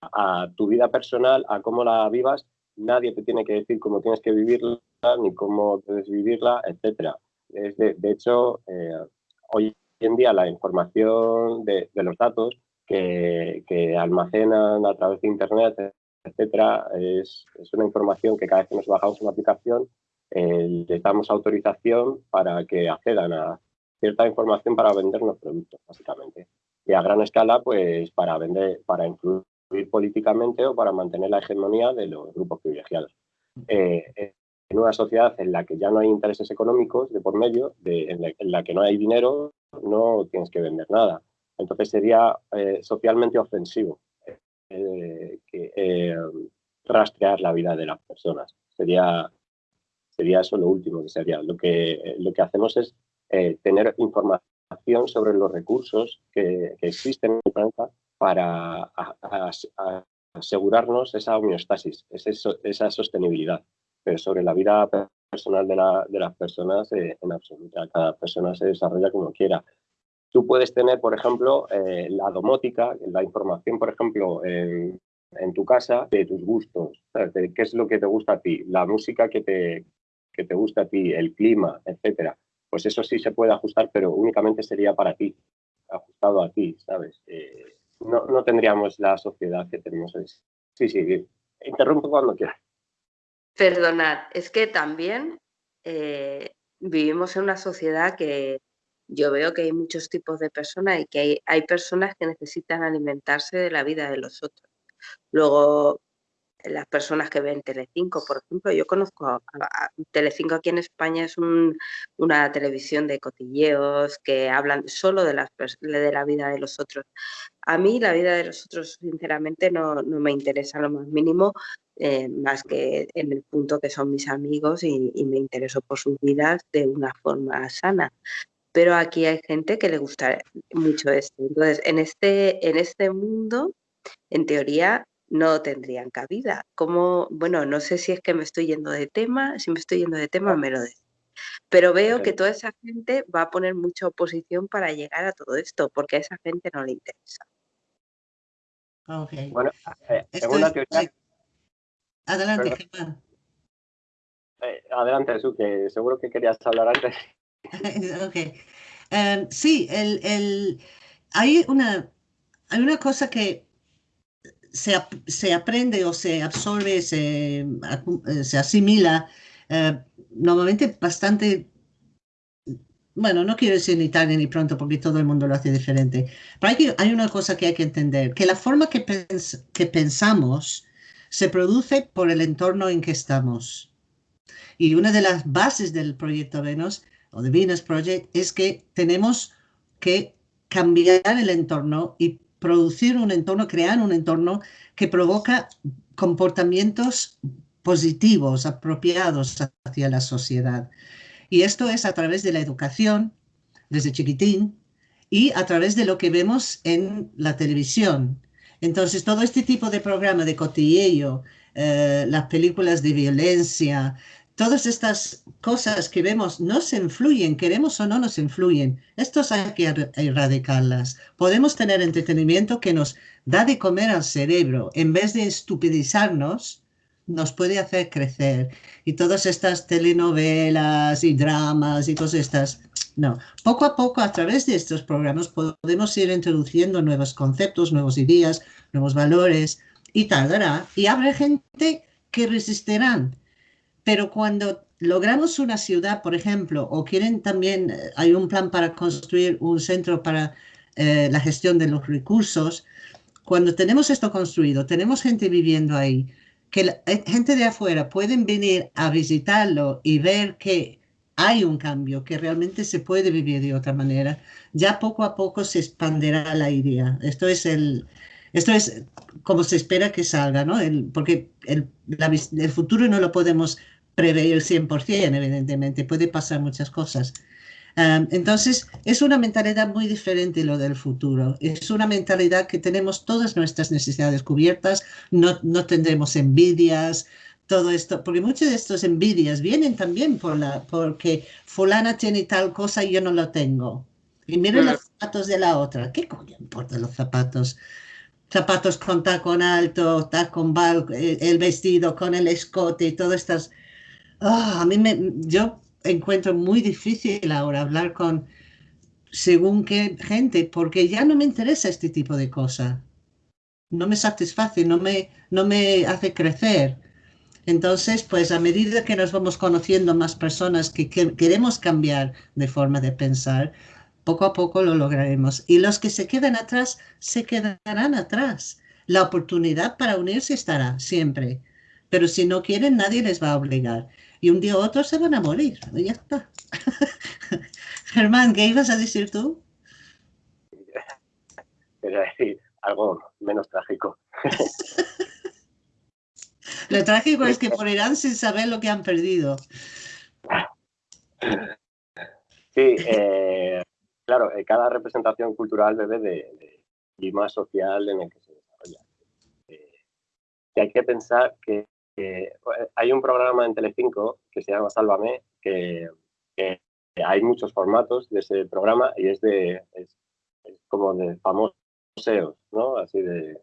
a tu vida personal, a cómo la vivas, nadie te tiene que decir cómo tienes que vivirla, ni cómo debes vivirla, etcétera. Es de, hecho, eh, hoy en día la información de, los datos que, almacenan a través de Internet, etcétera, es, una información que cada vez que nos bajamos una aplicación eh, les damos autorización para que accedan a cierta información para vendernos productos, básicamente. Y a gran escala, pues para vender, para influir políticamente o para mantener la hegemonía de los grupos privilegiados. Eh, en una sociedad en la que ya no hay intereses económicos de por medio, en, la, que no hay dinero, no tienes que vender nada. Entonces sería eh, socialmente ofensivo eh, eh, rastrear la vida de las personas. Sería, sería eso lo último que sería. Lo que, lo que hacemos es tener información sobre los recursos que, existen en planeta para asegurarnos esa homeostasis, esa sostenibilidad pero sobre la vida personal de, las personas eh, en absoluta. Cada persona se desarrolla como quiera. Tú puedes tener, por ejemplo, eh, la domótica, la información, por ejemplo, en, tu casa de tus gustos, qué es lo que te gusta a ti, la música que te, que te gusta a ti, el clima, etcétera. Pues eso sí se puede ajustar, pero únicamente sería para ti, ajustado a ti, ¿sabes? Eh, no, no, tendríamos la sociedad que tenemos hoy. Sí, sí, interrumpo cuando quieras. Perdonad, es que también eh, vivimos en una sociedad que yo veo que hay muchos tipos de personas y que hay, hay personas que necesitan alimentarse de la vida de los otros. Luego, las personas que ven Telecinco, por ejemplo, yo conozco a, Telecinco aquí en España es una televisión de cotilleos que hablan solo de, las, de la vida de los otros. A mí la vida de los otros, sinceramente, no, me interesa lo más mínimo, eh, más que en el punto que son mis amigos y, y me intereso por sus vidas de una forma sana pero aquí hay gente que le gusta mucho esto. Entonces, en este, en este mundo, en teoría, no tendrían cabida. Como, bueno, no sé si es que me estoy yendo de tema, si me estoy yendo de tema me lo de. Pero veo que toda esa gente va a poner mucha oposición para llegar a todo esto, porque a esa gente no le interesa. Okay. Bueno, eh, una teoría... Adelante, Germán. Eh, adelante, Jesús, que seguro que querías hablar antes. ok. Em, sí, el, el, hay, una, hay una cosa que se, aprende o se absorbe, se, eh, se asimila eh, normalmente bastante, bueno, no quiero decir ni tarde ni pronto porque todo el mundo lo hace diferente, pero hay, una cosa que hay que entender, que la forma que, que pensamos se produce por el entorno en que estamos. Y una de las bases del proyecto Venus o de Venus Project es que tenemos que cambiar el entorno y producir un entorno, crear un entorno que provoca comportamientos positivos, apropiados hacia la sociedad. Y esto es a través de la educación, desde chiquitín, y a través de lo que vemos en la televisión. Entonces, todo este tipo de programa de cotilleo, eh, las películas de violencia, todas estas cosas que vemos nos influyen, queremos o no nos influyen. Estos hay que er-, erradicarlas. Podemos tener entretenimiento que nos da de comer al cerebro. En vez de estupidizarnos, nos puede hacer crecer. Y todas estas telenovelas y dramas y todas estas, no. Poco a poco, a través de estos programas, podemos ir introduciendo nuevos conceptos, nuevas ideas, nuevos valores y tardará. Y habrá gente que resistirán pero cuando logramos una ciudad, por ejemplo, o quieren también, eh, hay un plan para construir un centro para eh, la gestión de los recursos, cuando tenemos esto construido, tenemos gente viviendo ahí, que la, eh, gente de afuera pueden venir a visitarlo y ver que hay un cambio, que realmente se puede vivir de otra manera, ya poco a poco se expandirá la idea. Esto es el, esto es como se espera que salga, ¿no? El, porque el, el futuro no lo podemos prever 100%, evidentemente, puede pasar muchas cosas. entonces, es una mentalidad muy diferente lo del futuro. Es una mentalidad que tenemos todas nuestras necesidades cubiertas, no, no tendremos envidias, todo esto, porque muchas de estas envidias vienen también por la, porque fulana tiene tal cosa y yo no lo tengo. Y miren los zapatos de la otra. ¿Qué coño importan los zapatos? Zapatos con tacón alto, tacón bajo, eh, el vestido con el escote y todas estas Ah, a mí me, yo encuentro muy difícil ahora hablar con según qué gente, porque ya no me interesa este tipo de cosas. No me satisface, no me, no me hace crecer. Entonces, pues a medida que nos vamos conociendo más personas que, queremos cambiar de forma de pensar, poco a poco lo lograremos. Y los que se quedan atrás, se quedarán atrás. La oportunidad para unirse estará siempre. Pero si no quieren, nadie les va a obligar. Y un día u otro se van a morir. Y ya está. Germán, ¿qué ibas a decir tú? Quería decir algo menos trágico. Lo trágico es que morirán sin saber lo que han perdido. Sí, eh, claro, eh, cada representación cultural bebe de, clima social en el que se desarrolla. Eh, hay que pensar que hay un programa en Telecinco que se llama Sálvame, que, hay muchos formatos de ese programa y es de es, como de famosos ¿no? Así de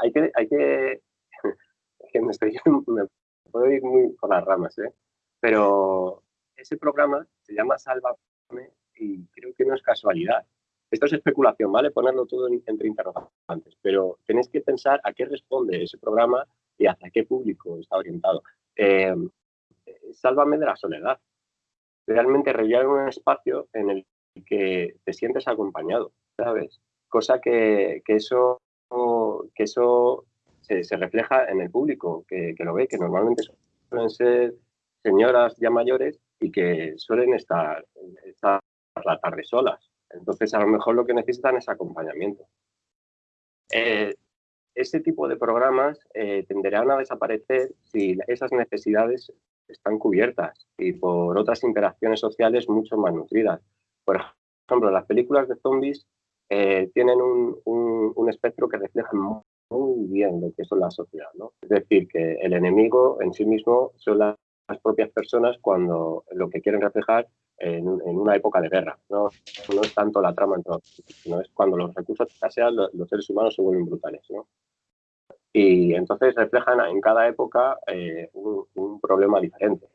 hay que hay que que me, estoy, me puedo ir muy por las ramas, ¿eh? Pero ese programa se llama Sálvame y creo que no es casualidad. Esto es especulación, ¿vale? Ponerlo todo entre interrogantes, pero tenéis que pensar a qué responde ese programa y hacia qué público está orientado. Eh, sálvame de la soledad. Realmente rellenar un espacio en el que te sientes acompañado, ¿sabes? Cosa que, que eso, que eso se, refleja en el público que, lo ve, que normalmente suelen ser señoras ya mayores y que suelen estar, estar la tarde solas. Entonces, a lo mejor lo que necesitan es acompañamiento. Eh, ese tipo de programas eh, tenderán a desaparecer si esas necesidades están cubiertas y por otras interacciones sociales mucho más nutridas. Por ejemplo, las películas de zombies eh, tienen un, un, espectro que refleja muy bien lo que es la sociedad. ¿no? Es decir, que el enemigo en sí mismo son las, propias personas cuando lo que quieren reflejar en, una época de guerra. ¿no? no es tanto la trama, sino es cuando los recursos escasean, los, los seres humanos se vuelven brutales. ¿no? Y entonces reflejan en cada época eh, un, problema diferente.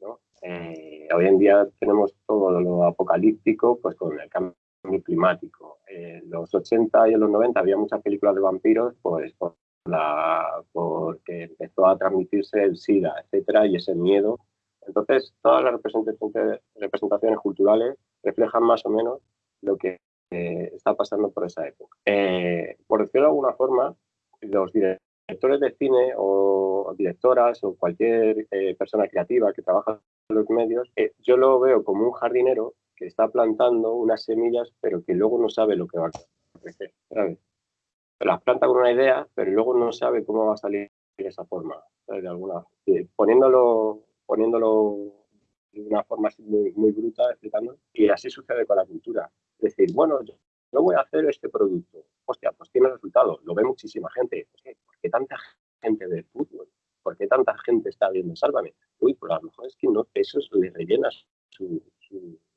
¿no? Eh, hoy en día tenemos todo lo apocalíptico pues con el cambio climático. En los 80 y en los 90 había muchas películas de vampiros, pues por la, porque empezó a transmitirse el SIDA, etcétera, y ese miedo. Entonces, todas las representaciones, culturales reflejan más o menos lo que eh, está pasando por esa época. Eh, por decirlo de alguna forma, los directores de cine o directoras o cualquier eh, persona creativa que trabaja en los medios, yo lo veo como un jardinero que está plantando unas semillas, pero que luego no sabe lo que va a crecer. Las planta con una idea, pero luego no sabe cómo va a salir de esa forma. De alguna, poniéndolo, poniéndolo de una forma muy, muy bruta, explicando, y así sucede con la cultura. Es decir, bueno, yo, voy a hacer este producto. Hostia, pues tiene resultado, lo ve muchísima gente. ¿Por qué tanta gente ve fútbol? ¿Por qué tanta gente está viendo Sálvame? Uy, pues a lo mejor es que no, eso le rellena su,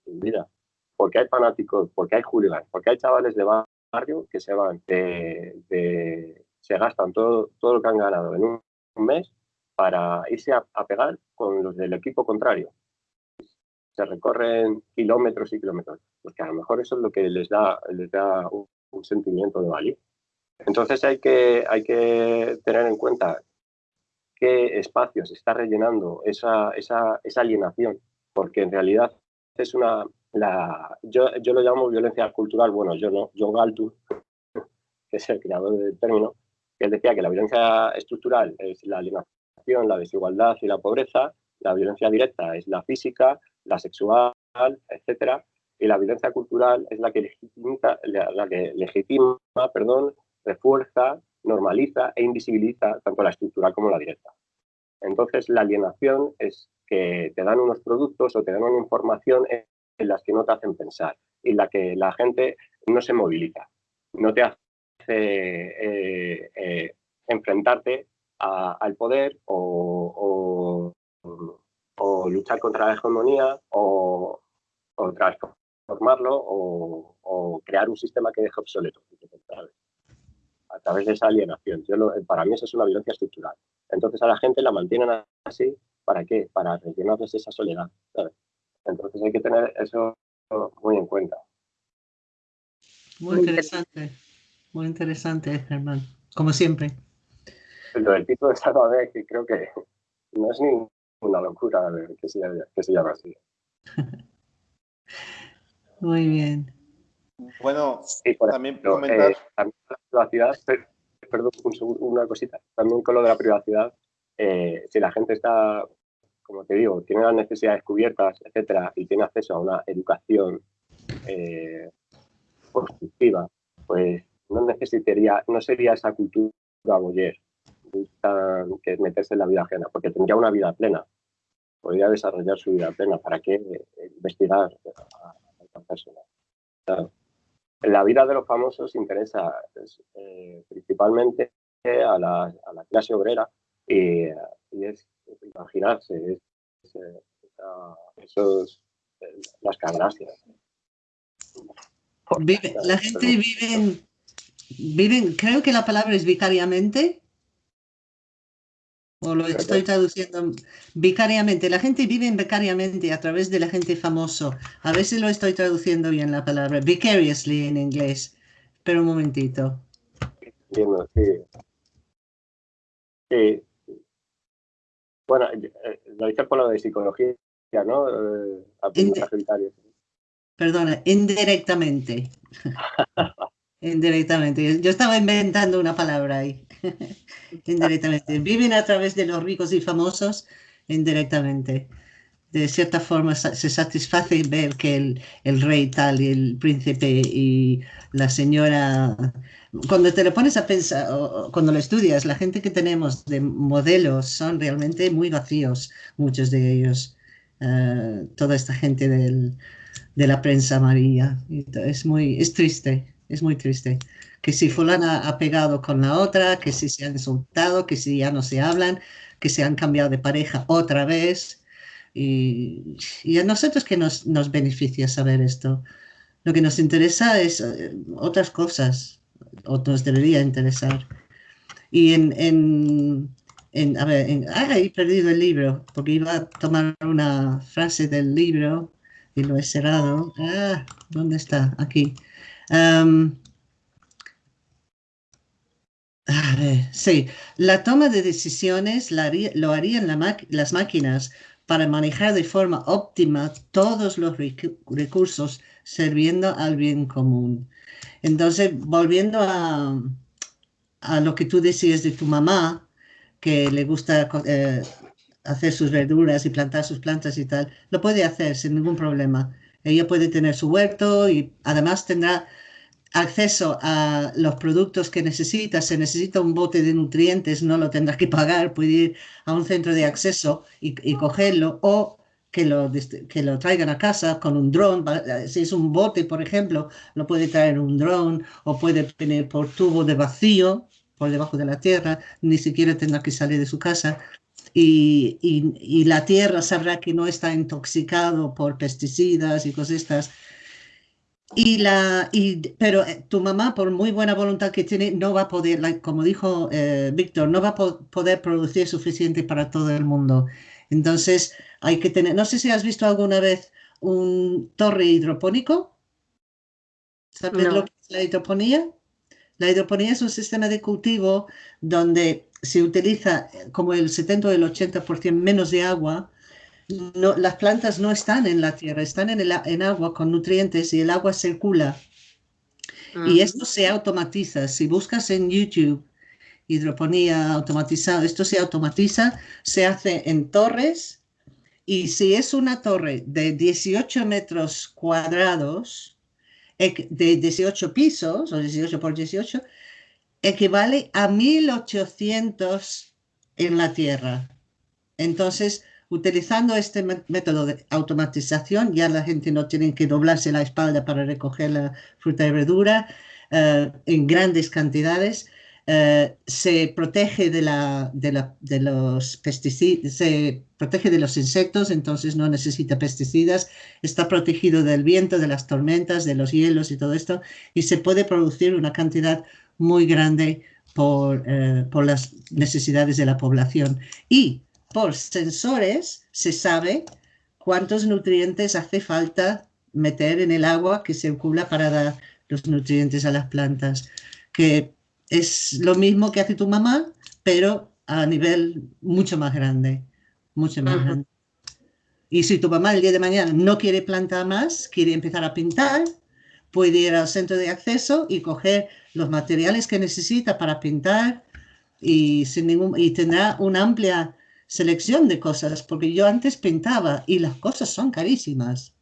vida. Porque hay fanáticos, porque hay hooligans, porque hay chavales de barrio que se van, de, se gastan todo, todo lo que han ganado en un, mes para irse a, pegar con los del equipo contrario. Se recorren kilómetros y kilómetros, porque a lo mejor eso es lo que les da, les da un, sentimiento de valía. Entonces hay que, hay que tener en cuenta qué espacios está rellenando esa, esa, esa alienación, porque en realidad es una, la, yo, yo lo llamo violencia cultural, bueno, yo no, John Galtung, que es el creador del término, él decía que la violencia estructural es la alienación, la desigualdad y la pobreza, la violencia directa es la física, la sexual, etcétera, y la violencia cultural es la que legitima, la que legitima perdón, refuerza, normaliza e invisibiliza tanto la estructural como la directa. Entonces, la alienación es que te dan unos productos o te dan una información en las que no te hacen pensar y en la que la gente no se moviliza, no te hace eh, eh, enfrentarte al poder o, luchar contra la hegemonía o, transformarlo o, crear un sistema que deje obsoleto a través de esa alienación. para mí eso es una violencia estructural. Entonces a la gente la mantienen así ¿Para qué? Para rellenarles esa soledad. Entonces hay que tener eso muy en cuenta. Muy interesante. Muy interesante, Germán. Como siempre. Lo del tipo de Sálvame, que creo que no es ninguna locura que se, que se llame así. Muy bien. Bueno, también comentar. Eh, también la privacidad, perdón, una cosita. También con lo de la privacidad, eh, si la gente está, como te digo, tiene las necesidades cubiertas, etcétera, y tiene acceso a una educación eh, constructiva, pues no necesitaría, no sería esa cultura boyer que meterse en la vida ajena, porque tendría una vida plena, podría desarrollar su vida plena. ¿Para qué investigar a, a persona? la vida de los famosos interesa eh, principalmente a la, a la, clase obrera y, es imaginarse es, eh, esos, eh, las canastas. la gente vive, viven, creo que la palabra es vicariamente, o lo estoy traduciendo vicariamente. La gente vive vicariamente a través de la gente famoso. A veces lo estoy traduciendo bien la palabra. Vicariously en inglés. Pero un momentito. Entiendo, sí. sí. Bueno, eh, lo dices por lo de psicología, ¿no? Eh, Perdona, indirectamente. indirectamente. Yo estaba inventando una palabra ahí. indirectamente. Viven a través de los ricos y famosos indirectamente. De cierta forma se satisface ver que el, el, rey tal y el príncipe y la señora... Cuando te lo pones a pensar, o cuando lo estudias, la gente que tenemos de modelos son realmente muy vacíos, muchos de ellos. Uh, toda esta gente del, de la prensa amarilla. Es muy, es triste, es muy triste que si fulana ha pegado con la otra, que si se han insultado, que si ya no se hablan, que se han cambiado de pareja otra vez. Y, a nosotros que nos, nos, beneficia saber esto. Lo que nos interesa es eh, otras cosas, o nos debería interesar. Y en, en, en a ver, ah, he perdido el libro, porque iba a tomar una frase del libro y lo he cerrado. Ah, ¿dónde está? Aquí. A ver, sí, la toma de decisiones lo harían las máquinas para manejar de forma óptima todos los recursos sirviendo al bien común. Entonces, volviendo a, a lo que tú decías de tu mamá, que le gusta eh, hacer sus verduras y plantar sus plantas y tal, lo puede hacer sin ningún problema. Ella puede tener su huerto y además tendrá acceso a los productos que necesita, se necesita un bote de nutrientes, no lo tendrás que pagar, puede ir a un centro de acceso y, cogerlo o que lo, que lo traigan a casa con un dron. Si es un bote, por ejemplo, lo puede traer un dron o puede venir por tubo de vacío por debajo de la tierra, ni siquiera tendrá que salir de su casa. Y, y, y la tierra sabrá que no está intoxicado por pesticidas y cosas estas y la, y, pero eh, tu mamá, por muy buena voluntad que tiene, no va a poder, como dijo eh, Víctor, no va a poder producir suficiente para todo el mundo. Entonces, hay que tener, no sé si has visto alguna vez un torre hidropónico. ¿Sabes lo que es la hidroponía? La hidroponía es un sistema de cultivo donde se utiliza eh, como el 70 o el 80% menos de agua no, las plantas no están en la tierra, están en, el, en agua con nutrientes y el agua circula. Y esto se automatiza. Si buscas en YouTube hidroponía automatizada, esto se automatiza, se hace en torres y si es una torre de 18 metros cuadrados, de 18 pisos o 18 por 18, equivale a 1800 en la tierra. Entonces, Utilizando este método de automatización, ya la gente no tiene que doblarse la espalda para recoger la fruta y verdura eh, en grandes cantidades. Eh, se protege de, la, de, los se protege de los insectos, entonces no necesita pesticidas, está protegido del viento, de las tormentas, de los hielos y todo esto, y se puede producir una cantidad muy grande por, eh, por las necesidades de la población. Y por sensores se sabe cuántos nutrientes hace falta meter en el agua que circula para los nutrientes a las plantas, que es lo mismo que hace tu mamá, pero a nivel mucho más grande, mucho más grande. Y si tu mamá el día de mañana no quiere plantar más, quiere empezar a pintar, puede ir al centro de acceso y coger los materiales que necesita para pintar y, sin ningún, y tendrá una amplia selección de cosas, porque yo antes pintaba y las cosas son carísimas.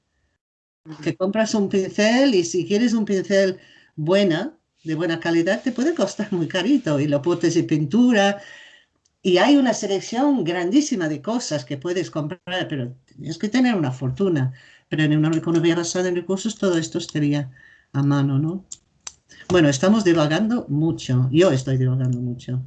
Que compras un pincel y si quieres un pincel buena, de buena calidad, te puede costar muy carito y los potes de pintura. Y hay una selección grandísima de cosas que puedes comprar, pero tienes que tener una fortuna. Pero en una economía basada en recursos todo esto estaría a mano, ¿no? Bueno, estamos divagando mucho. Yo estoy divagando mucho.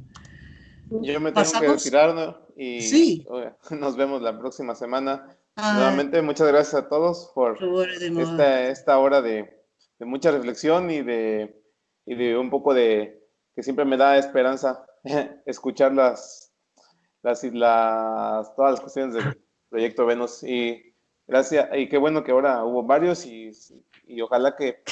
Yo me tengo que retirar y nos vemos la próxima semana. Nuevamente, muchas gracias a todos por esta, esta hora de, de, mucha reflexión y de, y de un poco de que siempre me da esperanza escuchar las, las, las, todas las cuestiones del proyecto Venus. Y gracias, y qué bueno que ahora hubo varios y, y ojalá que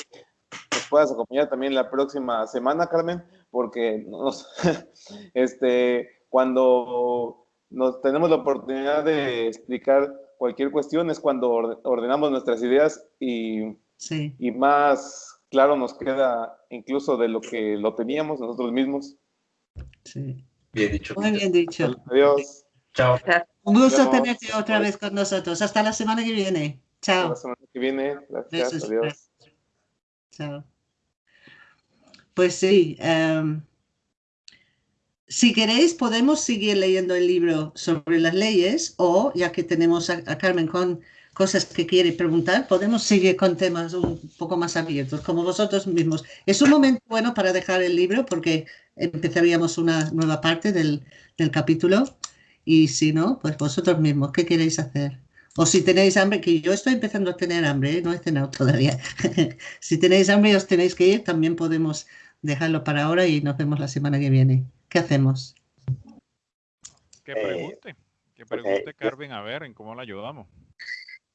nos puedas acompañar también la próxima semana, Carmen, porque nos, este, cuando nos tenemos la oportunidad de explicar cualquier cuestión es cuando ordenamos nuestras ideas y, y más claro nos queda incluso de lo que lo teníamos nosotros mismos. Sí. Bien dicho. Muy bien dicho. Adiós. Chao. Un gusto tenerte otra vez con nosotros. Hasta la semana que viene. Chao. Hasta la semana que viene. Gracias. Adiós. Chao. Pues sí. Em, si queréis, podemos seguir leyendo el libro sobre las leyes o, ya que tenemos a, Carmen con cosas que quiere preguntar, podemos seguir con temas un poco más abiertos, como vosotros mismos. Es un momento bueno para dejar el libro porque empezaríamos una nueva parte del, del capítulo y si no, pues vosotros mismos, ¿qué queréis hacer? O si tenéis hambre, que yo estoy empezando a tener hambre, ¿eh? no he cenado todavía. si tenéis hambre os tenéis que ir, también podemos dejarlo para ahora y nos vemos la semana que viene. ¿Qué hacemos? Que eh, pregunte, que pregunte Carmen a ver en cómo la ayudamos.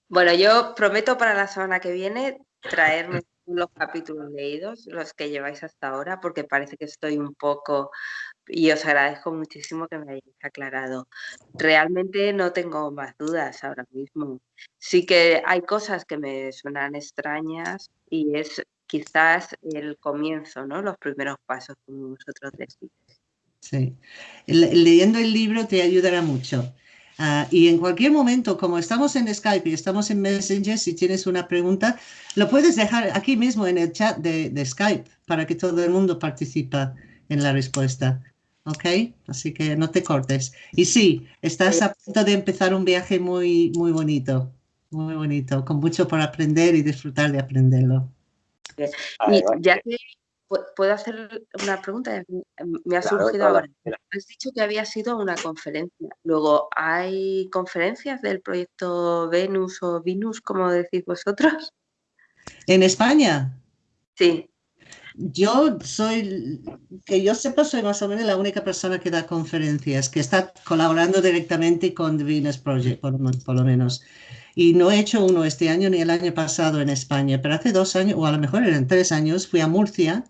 Bueno, yo prometo para la semana que viene traerme los capítulos leídos, los que lleváis hasta ahora, porque parece que estoy un poco y os agradezco muchísimo que me hayáis aclarado. Realmente no tengo más dudas ahora mismo. Sí que hay cosas que me suenan extrañas y es quizás el comienzo, ¿no? Los primeros pasos, como vosotros decís. Sí. leyendo el libro te ayudará mucho. Ah, y en cualquier momento, como estamos en Skype y estamos en Messenger, si tienes una pregunta, lo puedes dejar aquí mismo en el chat de, Skype para que todo el mundo participe en la respuesta. ¿Ok? Así que no te cortes. Y sí, estás a punto de empezar un viaje muy, muy bonito, muy bonito, con mucho por aprender y disfrutar de aprenderlo. Y ya que ¿Puedo hacer una pregunta? Me ha surgido ahora. Has dicho que había sido una conferencia. Luego, ¿hay conferencias del proyecto Venus o Venus, como decís vosotros? ¿En España? Sí. Yo soy, que yo sepa, soy más o menos la única persona que da conferencias, que está colaborando directamente con The Venus Project, por, por lo menos. Y no he hecho uno este año ni el año pasado en España, pero hace dos años, o a lo mejor eran tres años, fui a Murcia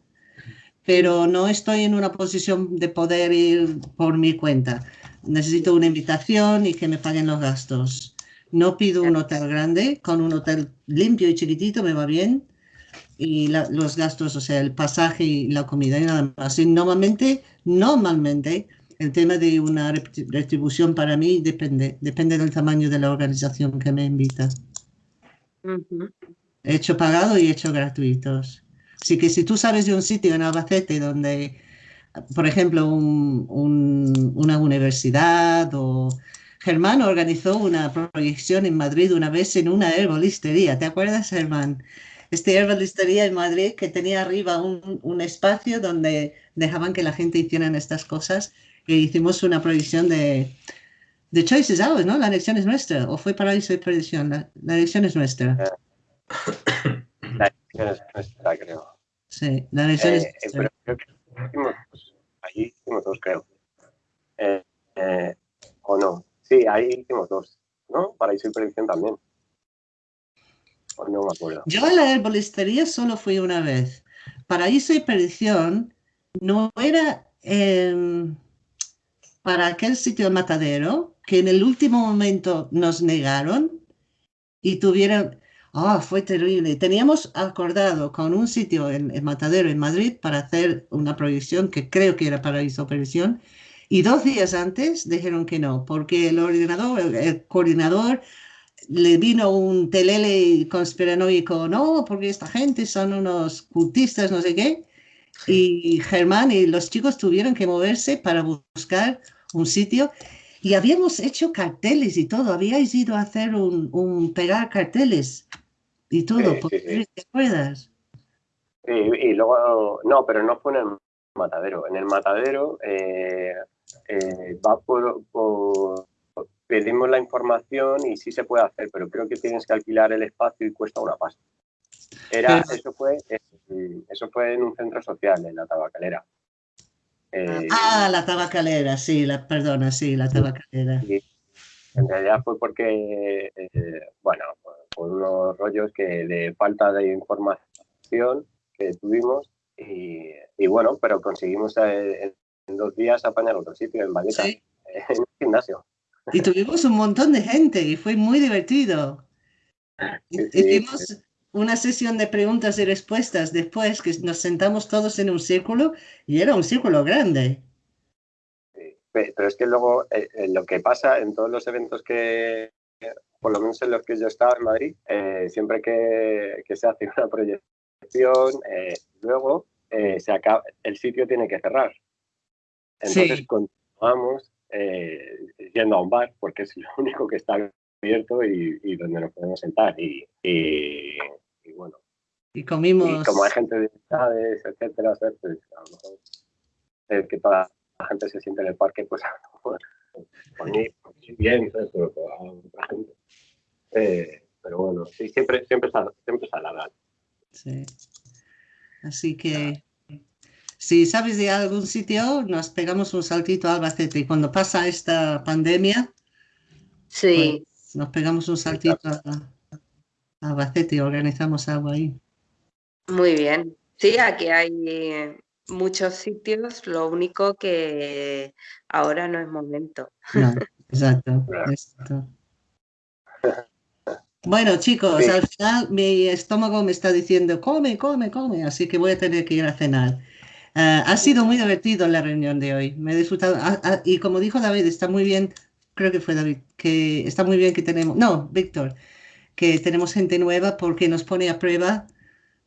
pero no estoy en una posición de poder ir por mi cuenta. Necesito una invitación y que me paguen los gastos. No pido un hotel grande, con un hotel limpio y chiquitito me va bien. Y los gastos, o sea, el pasaje y la comida y nada más. Y normalmente, normalmente, el tema de una retribución para mí depende, depende del tamaño de la organización que me invita. He hecho pagado y he hecho gratuitos. Así que si tú sabes de un sitio en Albacete donde, por ejemplo, una universidad o... Germán organizó una proyección en Madrid una vez en una herbolistería. ¿Te acuerdas, Germán? Este herbolistería en Madrid que tenía arriba un, espacio donde dejaban que la gente hiciera estas cosas. Y hicimos una proyección de, de Choices Hours, ¿no? La elección es nuestra. ¿O fue Paraíso y Perdición? La, la elección es nuestra. La elección es nuestra, creo. Sí, la elección eh, es... Pero creo que hicimos, allí hicimos dos, creo. Eh, eh, o no. Sí, ahí hicimos dos, ¿no? Paraíso y predicción también. O no me acuerdo. Yo a la herbolistería solo fui una vez. paraíso y perdición no era em, para aquel sitio de matadero que en el último momento nos negaron y tuvieron, ah, fue terrible. Teníamos acordado con un sitio en, en, Matadero, en Madrid, para hacer una proyección que creo que era paraíso perdición. Y dos días antes dijeron que no, porque el ordenador, el coordinador le vino un telele conspiranoico, no, porque esta gente son unos cultistas, no sé qué. Y Germán y los chicos tuvieron que moverse para buscar un sitio. Y habíamos hecho carteles y todo. Habíais ido a hacer un, un pegar carteles y todo. Sí, sí, sí. ¿Te acuerdas? Y, y, luego, no, pero no fue en el matadero. En el matadero eh, eh, va por, por pedimos la información y sí se puede hacer, pero creo que tienes que alquilar el espacio y cuesta una pasta. Era, eso, fue, eso fue en un centro social, en la tabacalera. Eh, ah, la tabacalera, sí, la, perdona, sí, la tabacalera. Sí, en realidad fue porque, eh, bueno, por unos rollos que de falta de información que tuvimos y, y bueno, pero conseguimos en, en, dos días apañar otro sitio en Valeta, ¿Sí? en un gimnasio. Y tuvimos un montón de gente y fue muy divertido. Sí, Hicimos. Una sesión de preguntas y respuestas después que nos sentamos todos en un círculo y era un círculo grande. Pero es que luego eh, eh, lo que pasa en todos los eventos que, por lo menos en los que yo estaba en Madrid, eh, siempre que, que, se hace una proyección, eh, luego eh, se acaba, el sitio tiene que cerrar. Entonces Sí. continuamos eh, yendo a un bar porque es lo único que está abierto y, y donde nos podemos sentar. Y, y, y bueno, Y comimos. y como hay gente de edades, etcétera, pues a lo mejor el que toda la gente se siente en el parque, pues a lo mejor por mí, por mí bien, ¿sabes? Pero a otra gente. Eh, pero bueno, sí, siempre, siempre siempre está la Sí. Así que si sabes de algún sitio, nos pegamos un saltito a Albacete. Y cuando pasa esta pandemia, Sí, pues nos pegamos un saltito a Albacete y organizamos algo ahí. muy bien. Sí, aquí hay eh, muchos sitios, lo único que ahora no es momento. No, exacto, exacto. Bueno, chicos, Sí. al final mi estómago me está diciendo, come, come, come, así que voy a tener que ir a cenar. Ah, ha sido muy divertido la reunión de hoy, me he disfrutado. Ah, ah, y como dijo David, está muy bien, creo que fue David, que está muy bien que tenemos, no, Víctor, que tenemos gente nueva porque nos pone a prueba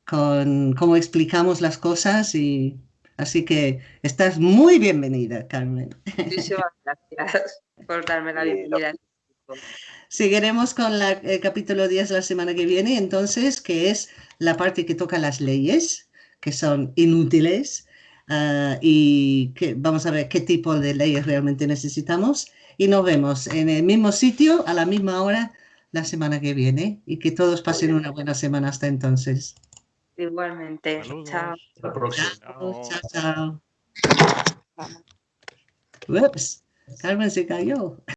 con cómo explicamos las cosas y así que estás muy bienvenida, Carmen. Muchísimas gracias por darme la bienvenida. Seguiremos con la- el capítulo 10 la semana que viene, entonces, que es la parte que toca las leyes, que son inútiles, ah, y que vamos a ver qué tipo de leyes realmente necesitamos. Y nos vemos en el mismo sitio, a la misma hora, la semana que viene, y que todos pasen una buena semana hasta entonces. Igualmente. Saludos. Chao. Hasta la próxima. Chao, Chao. chao. chao. Ups, Carmen se cayó.